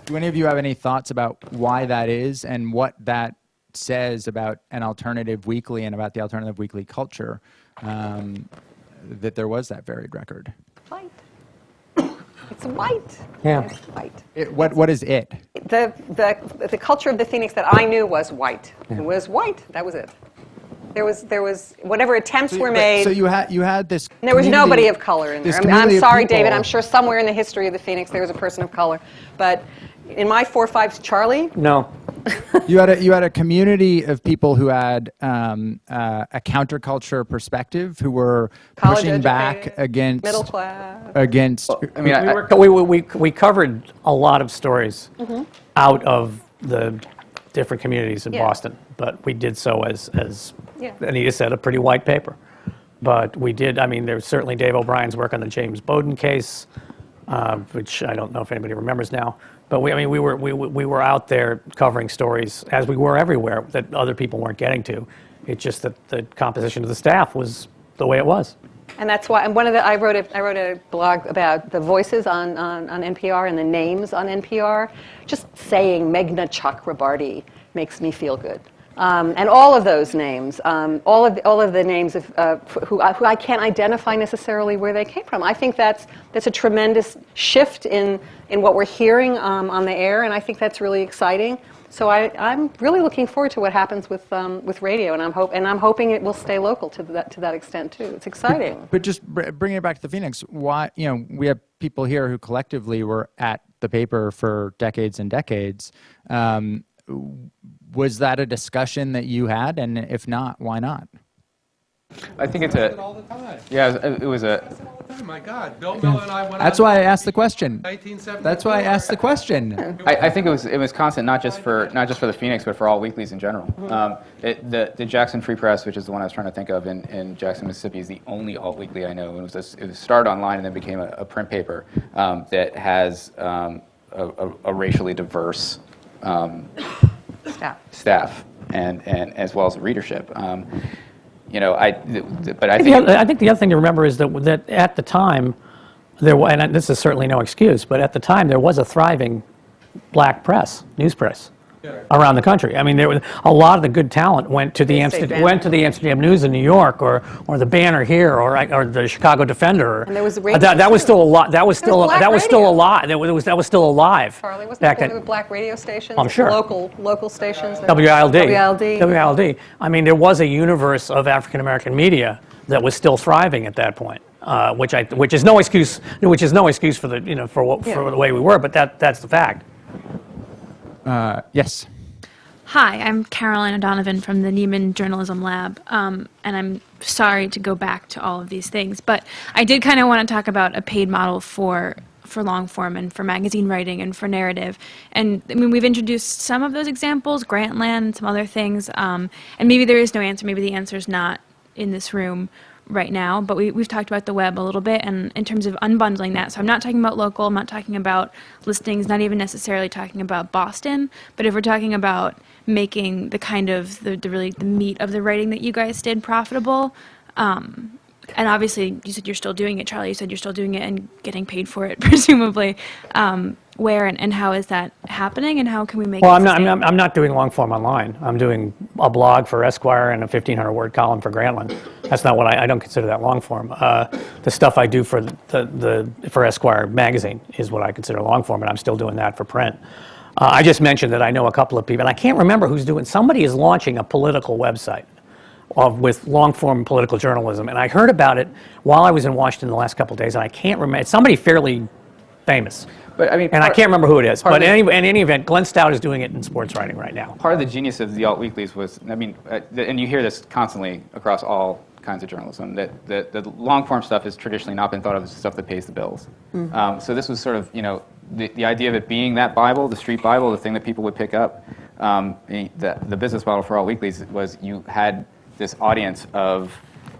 do any of you have any thoughts about why that is and what that says about an alternative weekly and about the alternative weekly culture? Um, that there was that varied record. White. It's white. Yeah. It's white. It, what what is it? The, the, the culture of the Phoenix that I knew was white. It was white. That was it. There was, there was whatever attempts were made. So you had you had this. there was nobody of color in there. I mean, I'm community of sorry, David. I'm sure somewhere in the history of the Phoenix there was a person of color. But in my four fives, Charlie, No. you had a you had a community of people who had um, uh, a counterculture perspective, who were college pushing back against middle class. against. I mean, I, We, were, we, we, we covered a lot of stories out of the different communities in. Yeah. Boston, but we did so as, as Yeah. Anita said, a pretty white paper. But we did, I mean, there's certainly Dave O'Brian's work on the James Bowden case, uh, which I don't know if anybody remembers now. But we, I mean, we were, we, we were out there covering stories, as we were everywhere, that other people weren't getting to. It's just that the composition of the staff was the way it was. And that's why, and one of the, I wrote a, I wrote a blog about the voices on, on, on NPR and the names on NPR. Just saying Meghna Chakrabarti makes me feel good. Um, and all of those names, um, all, of the, all of the names of, uh, who, I- who I can't identify necessarily where they came from. I think that's, that's a tremendous shift in, in what we're hearing um, on the air, and I think that's really exciting. So I, I'm really looking forward to what happens with, um, with radio, and I'm, hope, and I'm hoping it will stay local to that, to that extent too. It's exciting. But just br- bringing it back to the Phoenix, why you know we have people here who collectively were at the paper for decades and decades. W- was that a discussion that you had, and if not, why not? I think it's a all the time. yeah. It was, it was a Oh my God, Bill Miller and I went That's why I asked the question. That's why I asked the question. I, I think it was it was constant, not just for not just for the Phoenix, but for all weeklies in general. Um, it, the the Jackson Free Press, which is the one I was trying to think of in, in Jackson, Mississippi, is the only alt weekly I know. It was a, it was started online and then became a, a print paper um, that has um, a, a, a racially diverse um, Staff. staff and, and as well as a readership. Um, you know, I th- th- but I I think, think the other, I think the other thing to remember is that, that at the time, there and this is certainly no excuse, but at the time there was a thriving black press, news press, around the country. I mean, there was a lot of the good talent went to the Amsterdam, went to the Amsterdam News in New York, or or the Banner here, or or the Chicago Defender. And there was Uh, radio, that, that was still a lot. That was There was still black that was still radio. alive. That was that was still alive. Charlie, wasn't back there then. with black radio stations? I'm sure. Local, local stations. that- WILD. WILD. WILD. I mean, there was a universe of African American media that was still thriving at that point, uh, which I, which is no excuse, which is no excuse for the, you know, for what, for the way we were, but that, that's the fact. Uh, yes. Hi, I'm Caroline O'Donovan from the Nieman Journalism Lab, um, and I'm sorry to go back to all of these things, but I did kind of want to talk about a paid model for for long form and for magazine writing and for narrative. And I mean, we've introduced some of those examples, Grantland, some other things, um, and maybe there is no answer. Maybe the answer is not in this room right now, but we, we've talked about the web a little bit and in terms of unbundling that. So I'm not talking about local, I'm not talking about listings, not even necessarily talking about Boston, but if we're talking about making the kind of the, the really the meat of the writing that you guys did profitable, um, and obviously you said you're still doing it, Charlie, you said you're still doing it and getting paid for it, presumably. Um, where and, and how is that happening and how can we make Well, it I'm not, I'm not, I'm not doing long form online. I'm doing a blog for Esquire and a 1,500 word column for Grantland. That's not what I, I don't consider that long form. Uh, the stuff I do for the, the, for Esquire magazine is what I consider long form, and I'm still doing that for print. Uh, I just mentioned that I know a couple of people, and I can't remember who's doing, somebody is launching a political website of, with long form political journalism, and I heard about it while I was in Washington the last couple of days, and I can't remember, it's somebody fairly famous. But I mean, And I can't remember who it is. But of in any, in any event, Glenn Stout is doing it in sports writing right now. part of the genius of the alt weeklies was, I mean, uh, the, and you hear this constantly across all kinds of journalism, that the, the long form stuff has traditionally not been thought of as stuff that pays the bills. Um, so this was sort of, you know, the, the idea of it being that Bible, the street Bible, the thing that people would pick up. Um, the, the, the business model for alt weeklies was you had this audience of,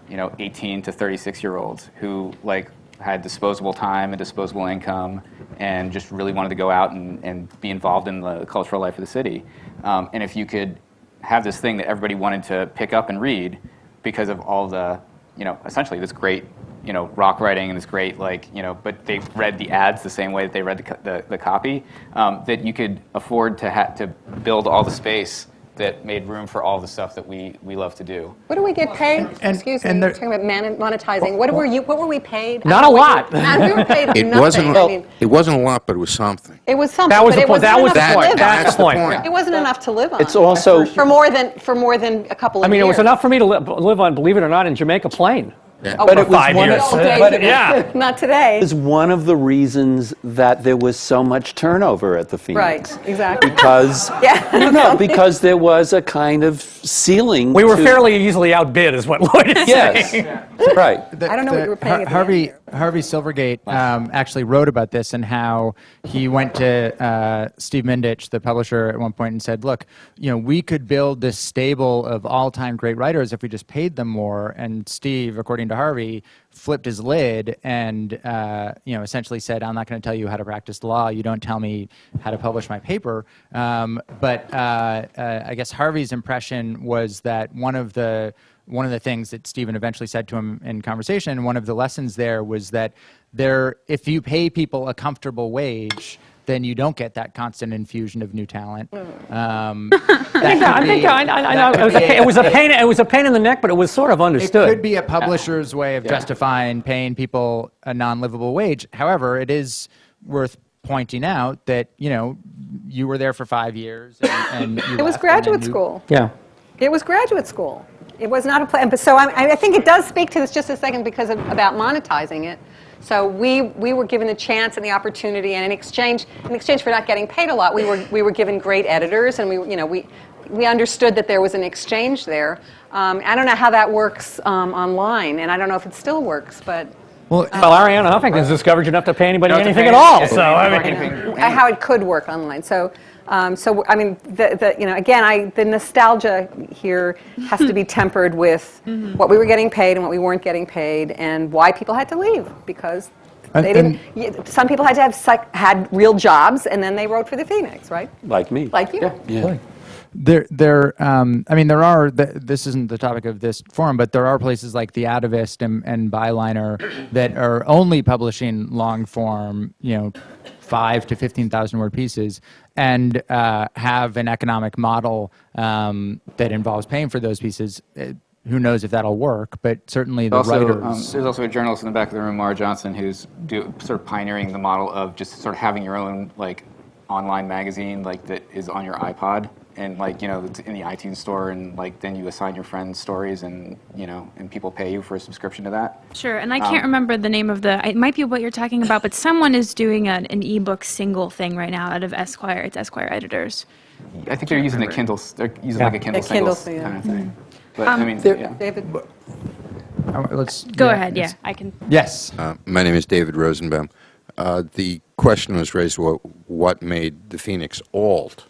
you know, 18 to 36 year olds who like had disposable time and disposable income and just really wanted to go out and, and be involved in the cultural life of the city. Um, and if you could have this thing that everybody wanted to pick up and read because of all the, you know, essentially this great, you know, rock writing and this great, like, you know, but they read the ads the same way that they read the, the, the copy, um, that you could afford to, ha- to build all the space that made room for all the stuff that we, we love to do. What do we get paid? And- Excuse and me, there- talking about man- monetizing. What were you, what were we paid? Not a lot. you- Not, we were paid It nothing. wasn't, I mean, it wasn't a lot, but it was something. it was something, That was the point. That was enough the to point. live That's on. the point. It wasn't enough to live on. It's also For more than, for more than a couple of years. I mean, it was enough for me to li- live on, believe it or not, in Jamaica Plain. Oh, But for it was five one years. of, old days but yeah. Not today. is one of the reasons that there was so much turnover at the Phoenix. Right, exactly. Because Yeah. no, no, because there was a kind of ceiling. We were to- fairly easily outbid, is what Lloyd is Yes, saying. right. I don't know what you were paying at the Harvey Harvey Silverglate um, actually wrote about this and how he went to uh, Steve Mindich, the publisher, at one point and said, "Look, you know, we could build this stable of all-time great writers if we just paid them more." And Steve, according to Harvey, flipped his lid and uh, you know essentially said, "I'm not going to tell you how to practice law. You don't tell me how to publish my paper." Um, but uh, uh, I guess Harvey's impression was that one of the one of the things that Stephen eventually said to him in conversation, one of the lessons there was that there, if you pay people a comfortable wage, then you don't get that constant infusion of new talent. Um, I think I, I, I know. It was, a, it was a pain. It was a pain in the neck, but it was sort of understood. It could be a publisher's way of justifying paying people a non-livable wage. However, it is worth pointing out that you know you were there for five years. And, and you It was left, and graduate you- school. Yeah. It was graduate school. It was not a plan. But so I, I think it does speak to this just a second because of, about monetizing it. So we, we were given the chance and the opportunity, and in exchange in exchange for not getting paid a lot, we were we were given great editors, and we you know we we understood that there was an exchange there. Um, I don't know how that works um, online, and I don't know if it still works, but Well, Well, Arianna Huffington's discovered enough to pay anybody Don't have to anything pay at all. anything. So I mean, how it could work online. So, um, so I mean, the, the, you know, again, I, the nostalgia here has to be tempered with what we were getting paid and what we weren't getting paid, and why people had to leave because And- they didn't. y- Some people had to have psych, had real jobs, and then they wrote for the Phoenix, right? Like me. Like you. Yeah. yeah. There, there. Um, I mean, there are. Th- this isn't the topic of this forum, but there are places like the Atavist and, and Byliner that are only publishing long form. You know, five to fifteen thousand word pieces, and uh, have an economic model um, that involves paying for those pieces. Uh, who knows if that'll work? But certainly the Also, writers. um, there's also a journalist in the back of the room, Mara Johnson, who's do, sort of pioneering the model of just sort of having your own like online magazine, like that is on your iPod and like you know in the iTunes store, and like then you assign your friends stories, and you know, and people pay you for a subscription to that. Sure, and I can't remember the name of the. It might be what you're talking about, but someone is doing an, an ebook single thing right now out of Esquire. It's Esquire editors. I think they're using the Kindle. They're using like a Kindle A Kindle singles thing, yeah. kind of thing. But I mean, there- yeah. David. Uh, let's Go yeah, ahead. Yeah, I can. Yes. Uh, My name is David Rosenbaum. Uh, The question was raised, what, what made the Phoenix alt?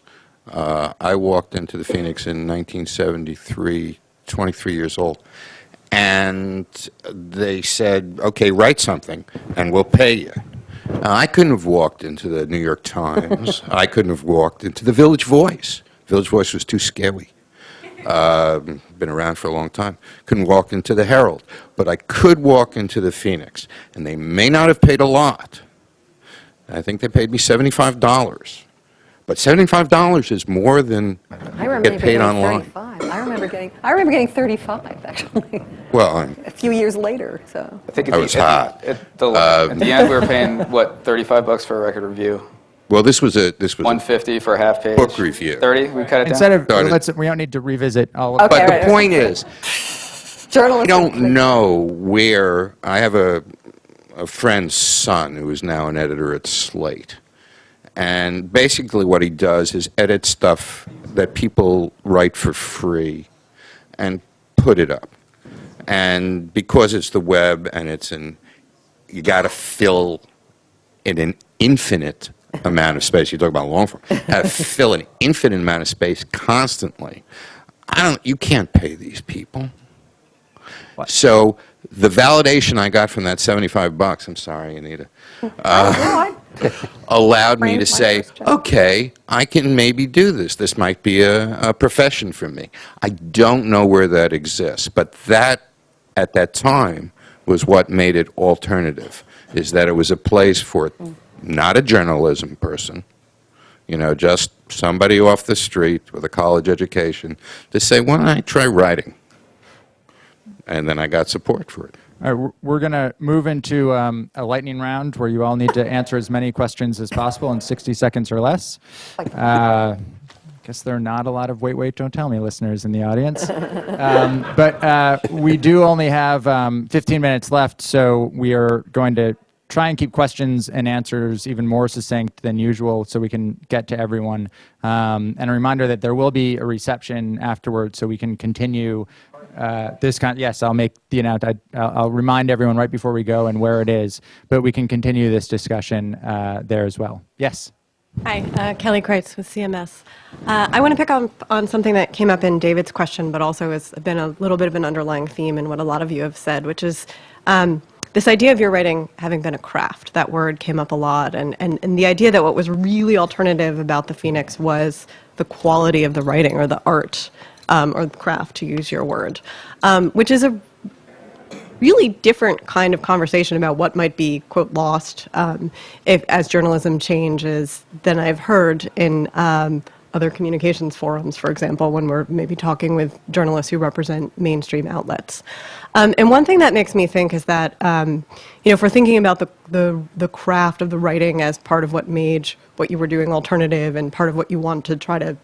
Uh, I walked into the Phoenix in 1973, 23 years old, and they said, okay, write something, and we'll pay you. Now, I couldn't have walked into the New York Times. I couldn't have walked into the Village Voice. Village Voice was too scary. Um, been around for a long time. Couldn't walk into the Herald, but I could walk into the Phoenix, and they may not have paid a lot. I think they paid me seventy-five dollars, but seventy-five dollars is more than I remember get paid getting online. 35. I remember getting. I remember getting 35 actually, Well, I'm, a few years later. So. I think at I the- was at the- hot. At the, Um, at the end, we were paying what 35 bucks for a record review, well, this was a this was. a- 150 for a half page. Book review. 30. We cut it down. Instead down. of Got it. let's, we don't need to revisit all of. Okay. but right, the right. point is, I Journalism. don't know where I have a a friend's son who is now an editor at Slate, and basically what he does is edit stuff that people write for free, and put it up. And because it's the web and it's an, you got to fill in an infinite amount of space. You talk about long form. Uh, fill an infinite amount of space constantly. I don't. You can't pay these people. So the validation I got from that seventy-five bucks. I'm sorry, Anita. Uh, allowed me to say, okay, I can maybe do this. This might be a, a profession for me. I don't know where that exists, but that, at that time, was what made it alternative, is that it was a place for not a journalism person, you know, just somebody off the street with a college education to say, why don't I try writing? And then I got support for it. All right, we're- going to move into um, a lightning round where you all need to answer as many questions as possible in 60 seconds or less. Uh, guess there are not a lot of wait, wait, don't tell me listeners in the audience. Um, but uh, we do only have um, 15 minutes left, so we are going to try and keep questions and answers even more succinct than usual so we can get to everyone. Um, and a reminder that there will be a reception afterwards so we can continue uh, this kind. Yes, I'll make the announcement. I'll, I'll remind everyone right before we go and where it is, but we can continue this discussion uh, there as well. Yes. Hi, uh, Kelly Kreitz with CMS. Uh, I want to pick up on something that came up in David's question, but also has been a little bit of an underlying theme in what a lot of you have said, which is um, this idea of your writing having been a craft. That word came up a lot, and, and, and the idea that what was really alternative about the Phoenix was the quality of the writing or the art um, or craft, to use your word, um, which is a really different kind of conversation about what might be quote lost um, if as journalism changes than I've heard in um, other communications forums, for example, when we're maybe talking with journalists who represent mainstream outlets. Um, and one thing that makes me think is that, um, you know, if we're thinking about the, the, the craft of the writing as part of what made what you were doing alternative and part of what you want to try to,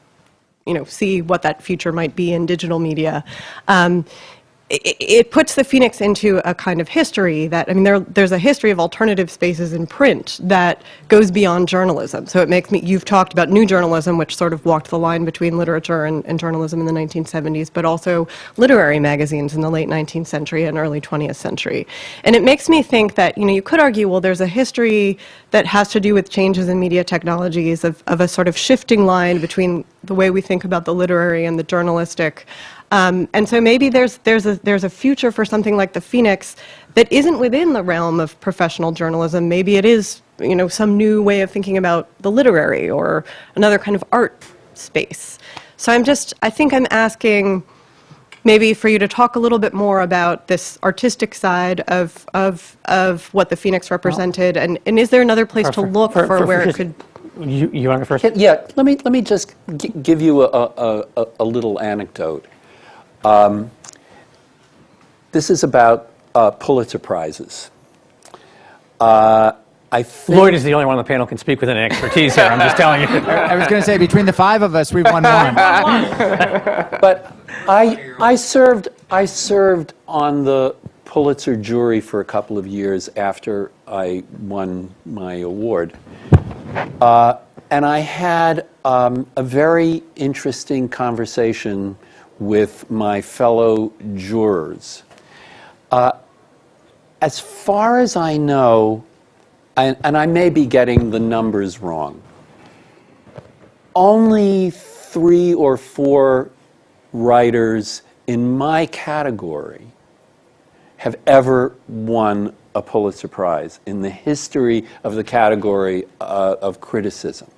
you know, see what that future might be in digital media, um, it, it puts the Phoenix into a kind of history that, I mean, there, there's a history of alternative spaces in print that goes beyond journalism. So it makes me, you've talked about new journalism, which sort of walked the line between literature and, and journalism in the 1970s, but also literary magazines in the late 19th century and early 20th century. And it makes me think that, you know, you could argue, well, there's a history that has to do with changes in media technologies of, of a sort of shifting line between the way we think about the literary and the journalistic. Um, and so maybe there's, there's, a, there's a future for something like the Phoenix that isn't within the realm of professional journalism. Maybe it is you know, some new way of thinking about the literary or another kind of art space. So I'm just, I think I'm asking maybe for you to talk a little bit more about this artistic side of, of, of what the Phoenix represented. And, and is there another place to look For- for, for- where for it could You, you want to go first? Yeah, let me, let me just gi- give you a, a, a, a little anecdote. Um, this is about uh, Pulitzer Prizes. Uh, I think, Lloyd is the only one on the panel can speak with any expertise here, I'm just telling you. I was going to say, between the five of us, we've won one. but I, I served, I served on the Pulitzer jury for a couple of years after I won my award. Uh, and I had um, a very interesting conversation with my fellow jurors. Uh, as far as I know, and, and I may be getting the numbers wrong, only three or four writers in my category have ever won a Pulitzer Prize in the history of the category uh, of criticism.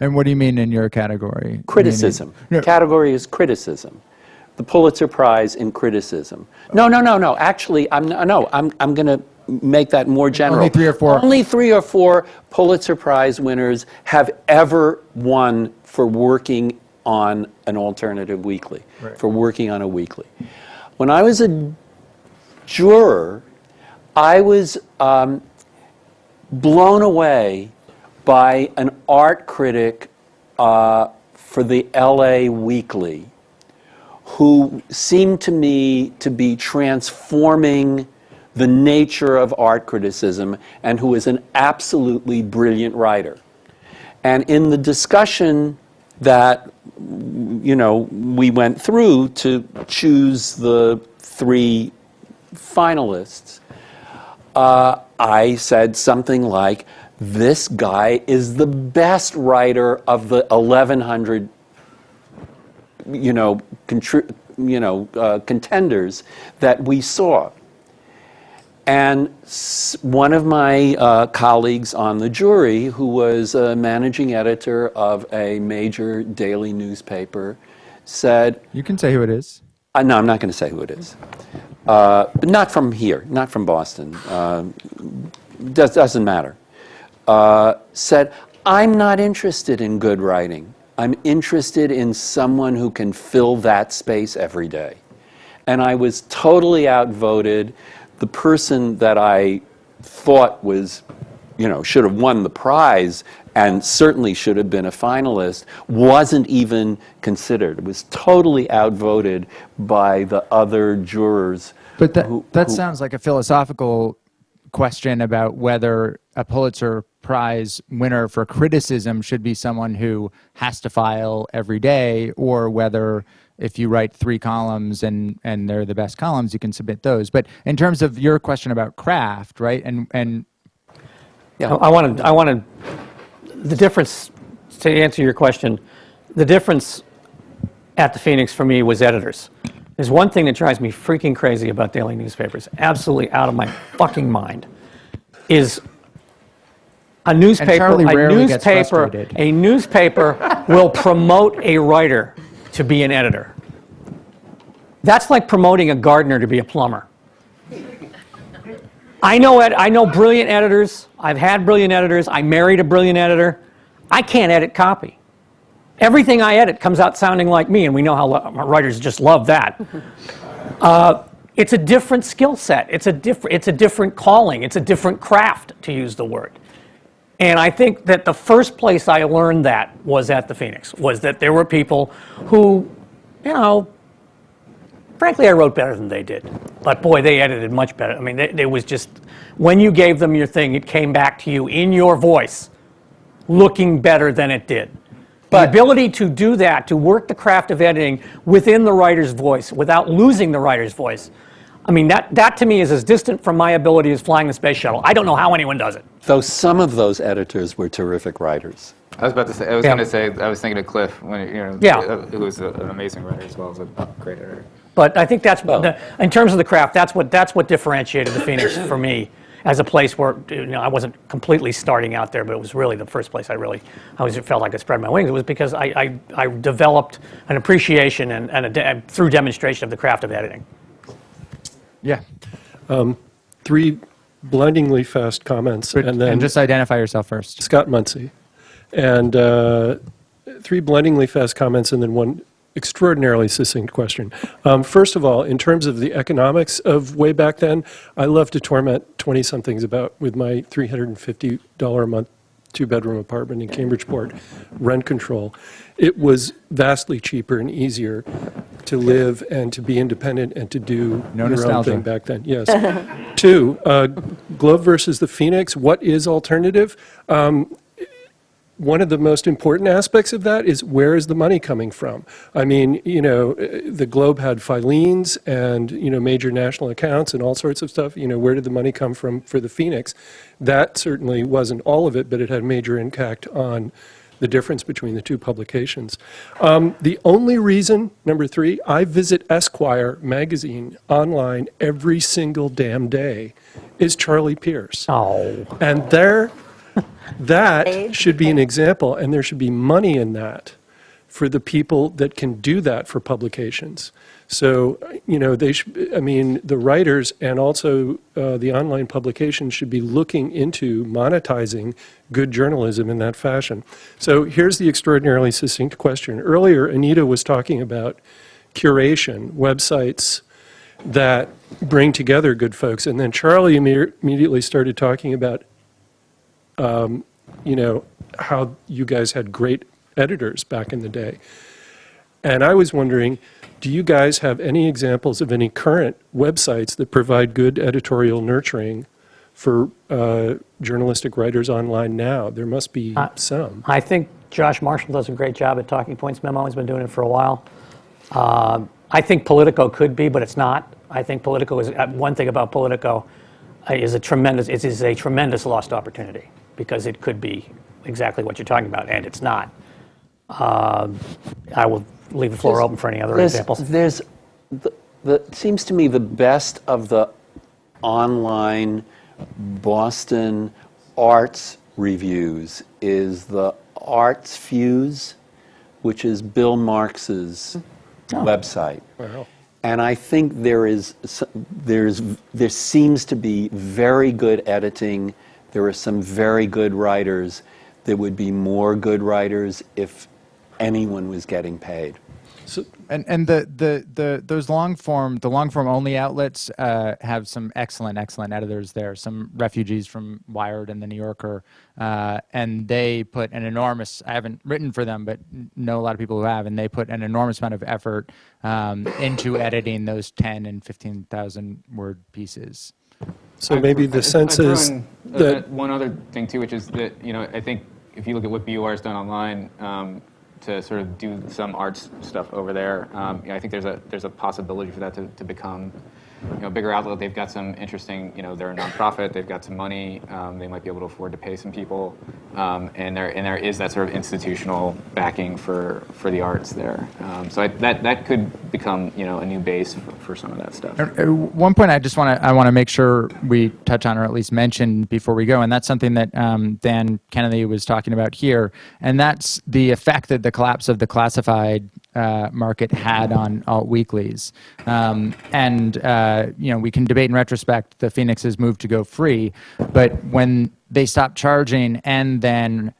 And what do you mean in your category? Criticism. No. Category is criticism. The Pulitzer Prize in criticism. No, no, no, no. Actually, I'm no. I'm I'm going to make that more general. Only three or four. Only three or four Pulitzer Prize winners have ever won for working on an alternative weekly, Right. for working on a weekly. When I was a juror, I was um, blown away by an art critic uh, for the LA Weekly who seemed to me to be transforming the nature of art criticism and who is an absolutely brilliant writer. And in the discussion that you know we went through to choose the three finalists, uh, I said something like, "This guy is the best writer of the 1100, you know, you know, uh, contenders that we saw." And s- one of my uh, colleagues on the jury, who was a managing editor of a major daily newspaper, said, You can say who it is. uh, no, I'm not going to say who it is. Uh, but not from here, not from Boston. Uh, does, doesn't matter. Uh, said, I'm not interested in good writing. I'm interested in someone who can fill that space every day. And I was totally outvoted. The person that I thought was, you know, should have won the prize and certainly should have been a finalist wasn't even considered. It was totally outvoted by the other jurors. But that, who- that who- sounds like a philosophical question about whether a Pulitzer Prize winner for criticism should be someone who has to file every day, or whether if you write three columns and, and they're the best columns, you can submit those. But in terms of your question about craft, right, and, and Yeah, I want to, I want the difference, to answer your question, the difference at the Phoenix for me was editors. There's one thing that drives me freaking crazy about daily newspapers, absolutely out of my fucking mind, is a newspaper, a newspaper, a newspaper will promote a writer to be an editor. That's like promoting a gardener to be a plumber. I know, ed- I know brilliant editors. I've had brilliant editors. I married a brilliant editor. I can't edit copy. Everything I edit comes out sounding like me, and we know how writers just love that. Uh, it's a different skill set. It's a different. It's a different calling. It's a different craft, to use the word. And I think that the first place I learned that was at the Phoenix. Was that there were people who, you know, frankly, I wrote better than they did. But boy, they edited much better. I mean, it was just, when you gave them your thing, it came back to you in your voice, looking better than it did. The ability to do that, to work the craft of editing within the writer's voice without losing the writer's voice, I mean, that, that to me is as distant from my ability as flying the space shuttle. I don't know how anyone does it. Though some of those editors were terrific writers. I was about to say, I was Yeah. going to say, I was thinking of Clif, when, you know, Yeah. Uh, who was a- an amazing writer as well as a great editor. But I think that's the, in terms of the craft, that's what that's what differentiated the Phoenix for me as a place where you know I wasn't completely starting out there, but it was really the first place I really I always felt like I spread my wings. It was because I I, I developed an appreciation and, and a de- through demonstration of the craft of editing. Yeah. Three blindingly fast comments, and then and just identify yourself first. Scott Muncy. And uh, three blindingly fast comments, and then one extraordinarily succinct question. Um, First of all, in terms of the economics of way back then, I love to torment 20-somethings about with my $350 a month two-bedroom apartment in Cambridgeport, rent control. It was vastly cheaper and easier to live and to be independent and to do No your own thing back then. Yes. Two, uh, Globe versus the Phoenix. What is alternative? Um, one of the most important aspects of that is where is the money coming from? I mean, you know, the Globe had Filene's and, you know, major national accounts and all sorts of stuff. You know, where did the money come from for the Phoenix? That certainly wasn't all of it, but it had major impact on the difference between the two publications. Um, the only reason, number three, I visit Esquire magazine online every single damn day is Charlie Pierce. Oh. And there, that should be an example, and there should be money in that for the people that can do that for publications. So, you know, they should, I mean, the writers and also uh, the online publications should be looking into monetizing good journalism in that fashion. So here's the extraordinarily succinct question. Earlier, Anita was talking about curation, websites that bring together good folks. And then Charlie immediately started talking about um, you know, how you guys had great editors back in the day. And I was wondering, do you guys have any examples of any current websites that provide good editorial nurturing for uh, journalistic writers online now? There must be some. I think Josh Marshall does a great job at Talking Points Memo. He's been doing it for a while. Um, I think Politico could be, but it's not. I think Politico is uh, one thing about Politico uh, is a tremendous. It is a tremendous lost opportunity because it could be exactly what you're talking about, and it's not. Um I will leave the floor There's- open for any other there's- examples. There's, the, the, seems to me the best of the online Boston arts reviews is the Arts Fuse, which is Bill Marx's website. And I think there is, there's, there seems to be very good editing. There are some very good writers. There would be more good writers if anyone was getting paid. So, And and the, the, the those long form the long form only outlets uh, have some excellent excellent editors there. Some refugees from Wired and the New Yorker, uh, and they put an enormous. I haven't written for them, but know a lot of people who have, and they put an enormous amount of effort um, into editing those ten and fifteen thousand word pieces. So maybe the sense is uh, that one other thing too, which is that you know I think if you look at what BUR has done online um, to sort of do some arts stuff over there, um, you know, I think there's a there's a possibility for that to, to become you know bigger outlet. They've got some interesting you know they're a nonprofit. They've got some money. Um, they might be able to afford to pay some people, um, and there and there is that sort of institutional backing for for the arts there. Um, so I, that that could become you know a new base for, for some of that stuff. One point I just want to I want to make sure we touch on or at least mention before we go, and that's something that um, Dan Kennedy was talking about here, and that's the effect that the collapse of the classified uh, market had on alt weeklies. Um, and uh, you know we can debate in retrospect the Phoenix's move to go free, but when they stopped charging and then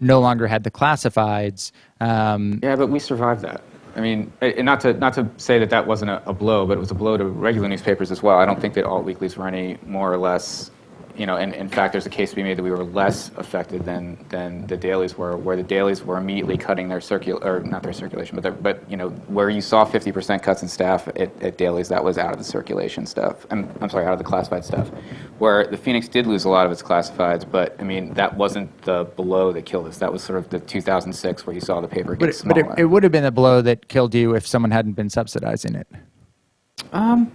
no longer had the classifieds. Um, Yeah, but we survived that. I mean, and not to not to say that that wasn't a, a blow, but it was a blow to regular newspapers as well. I don't think that alt weeklies were any more or less, you know. And in fact, there's a case to be made that we were less affected than than the dailies were, where the dailies were immediately cutting their circul or not their circulation, but their, but you know where you saw 50% cuts in staff at, at dailies, that was out of the circulation stuff. I'm I'm sorry, out of the classified stuff. Where the Phoenix did lose a lot of its classifieds, but I mean that wasn't the blow that killed us. That was sort of the 2006 where you saw the paper get but it, smaller. but it, it would have been a blow that killed you if someone hadn't been subsidizing it. Um,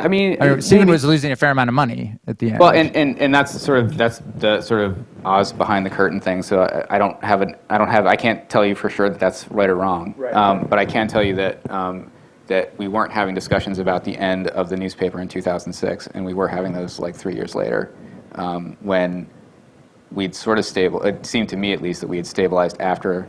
I mean, I mean, it- Stephen maybe- was losing a fair amount of money at the end. Well, and, and, and that's sort of that's the sort of Oz behind the curtain thing. So I, I don't have an I don't have I can't tell you for sure that that's right or wrong. Right. Um, but I can tell you that um, that we weren't having discussions about the end of the newspaper in 2006, and we were having those like three years later, um, when we'd sort of stable. It seemed to me at least that we had stabilized after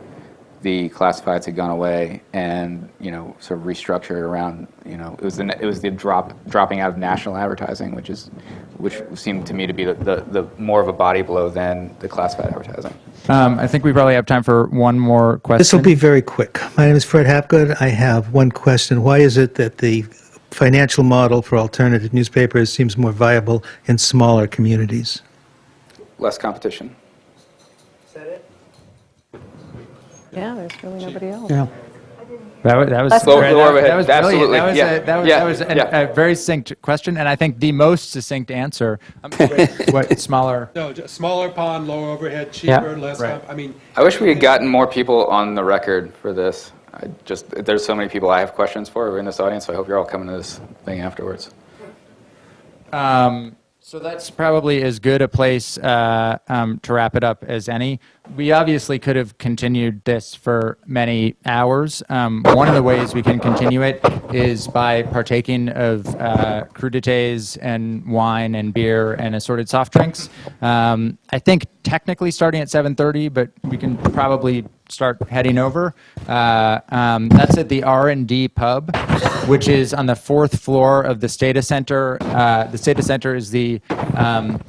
the classifieds had gone away and you know sort of restructured around you know it was the it was the drop dropping out of national advertising which is which seemed to me to be the, the, the more of a body blow than the classified advertising Um, I think we probably have time for one more question. This will be very quick. My name is Fred Hapgood. I have one question. Why is it that the financial model for alternative newspapers seems more viable in smaller communities? less competition Yeah, there's really nobody else. Yeah. That was, that was, That's Lower- that- that overhead. was brilliant. Absolutely. That was, Yeah. a, that was, Yeah. that was an, Yeah. a very succinct question, and I think the most succinct answer. Um, what smaller? No, just smaller pond, lower overhead, Yeah. cheaper, less, Right. comp- I mean, I wish we had gotten more people on the record for this I just there's so many people I have questions for who are in this audience so I hope you're all coming to this thing afterwards Um, so that's probably as good a place uh, um, to wrap it up as any. We obviously could have continued this for many hours. Um, one of the ways we can continue it is by partaking of uh, crudités and wine and beer and assorted soft drinks. Um, I think technically starting at 7:30, but we can probably start heading over. Uh, um, that's at the R&D Pub, which is on the fourth floor of the Stata Center. Uh, the Stata Center is the, um,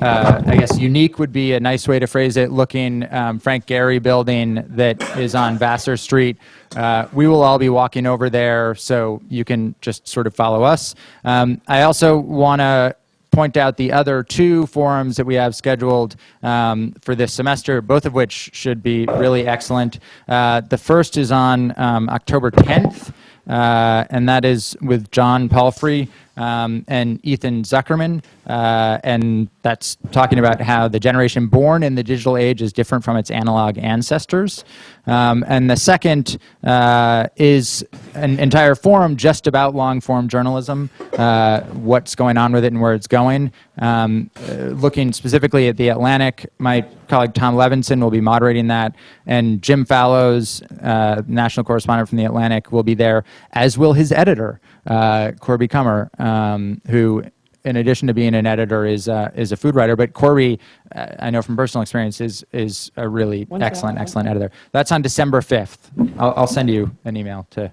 uh, I guess, unique would be a nice way to phrase it, looking um, Frank Gehry building that is on Vassar Street. Uh, we will all be walking over there, so you can just sort of follow us. Um, I also want to point out the other two forums that we have scheduled um, for this semester, both of which should be really excellent. Uh, the first is on um, October 10th, uh, and that is with John Palfrey um, and Ethan Zuckerman, uh, and that's talking about how the generation born in the digital age is different from its analog ancestors. Um, and the second uh, is an entire forum just about long form journalism, uh, what's going on with it and where it's going. Um, uh, looking specifically at the Atlantic, my colleague Tom Levenson will be moderating that, and Jim Fallows, uh, national correspondent from the Atlantic, will be there, as will his editor, uh, Corby Kummer, um, who in addition to being an editor, is uh, is a food writer. But Corby, uh, I know from personal experience, is is a really When's excellent, excellent editor. That's on December fifth. I'll, I'll send you an email to.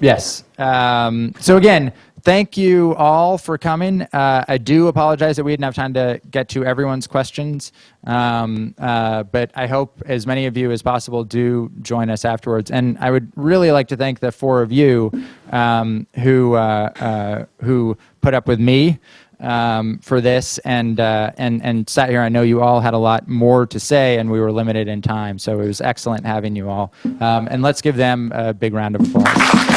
Yes. Um, so again, thank you all for coming. Uh, I do apologize that we didn't have time to get to everyone's questions, um, uh, but I hope as many of you as possible do join us afterwards. And I would really like to thank the four of you um, who uh, uh, who put up with me um, for this and uh, and and sat here. I know you all had a lot more to say, and we were limited in time, so it was excellent having you all. Um, and let's give them a big round of applause.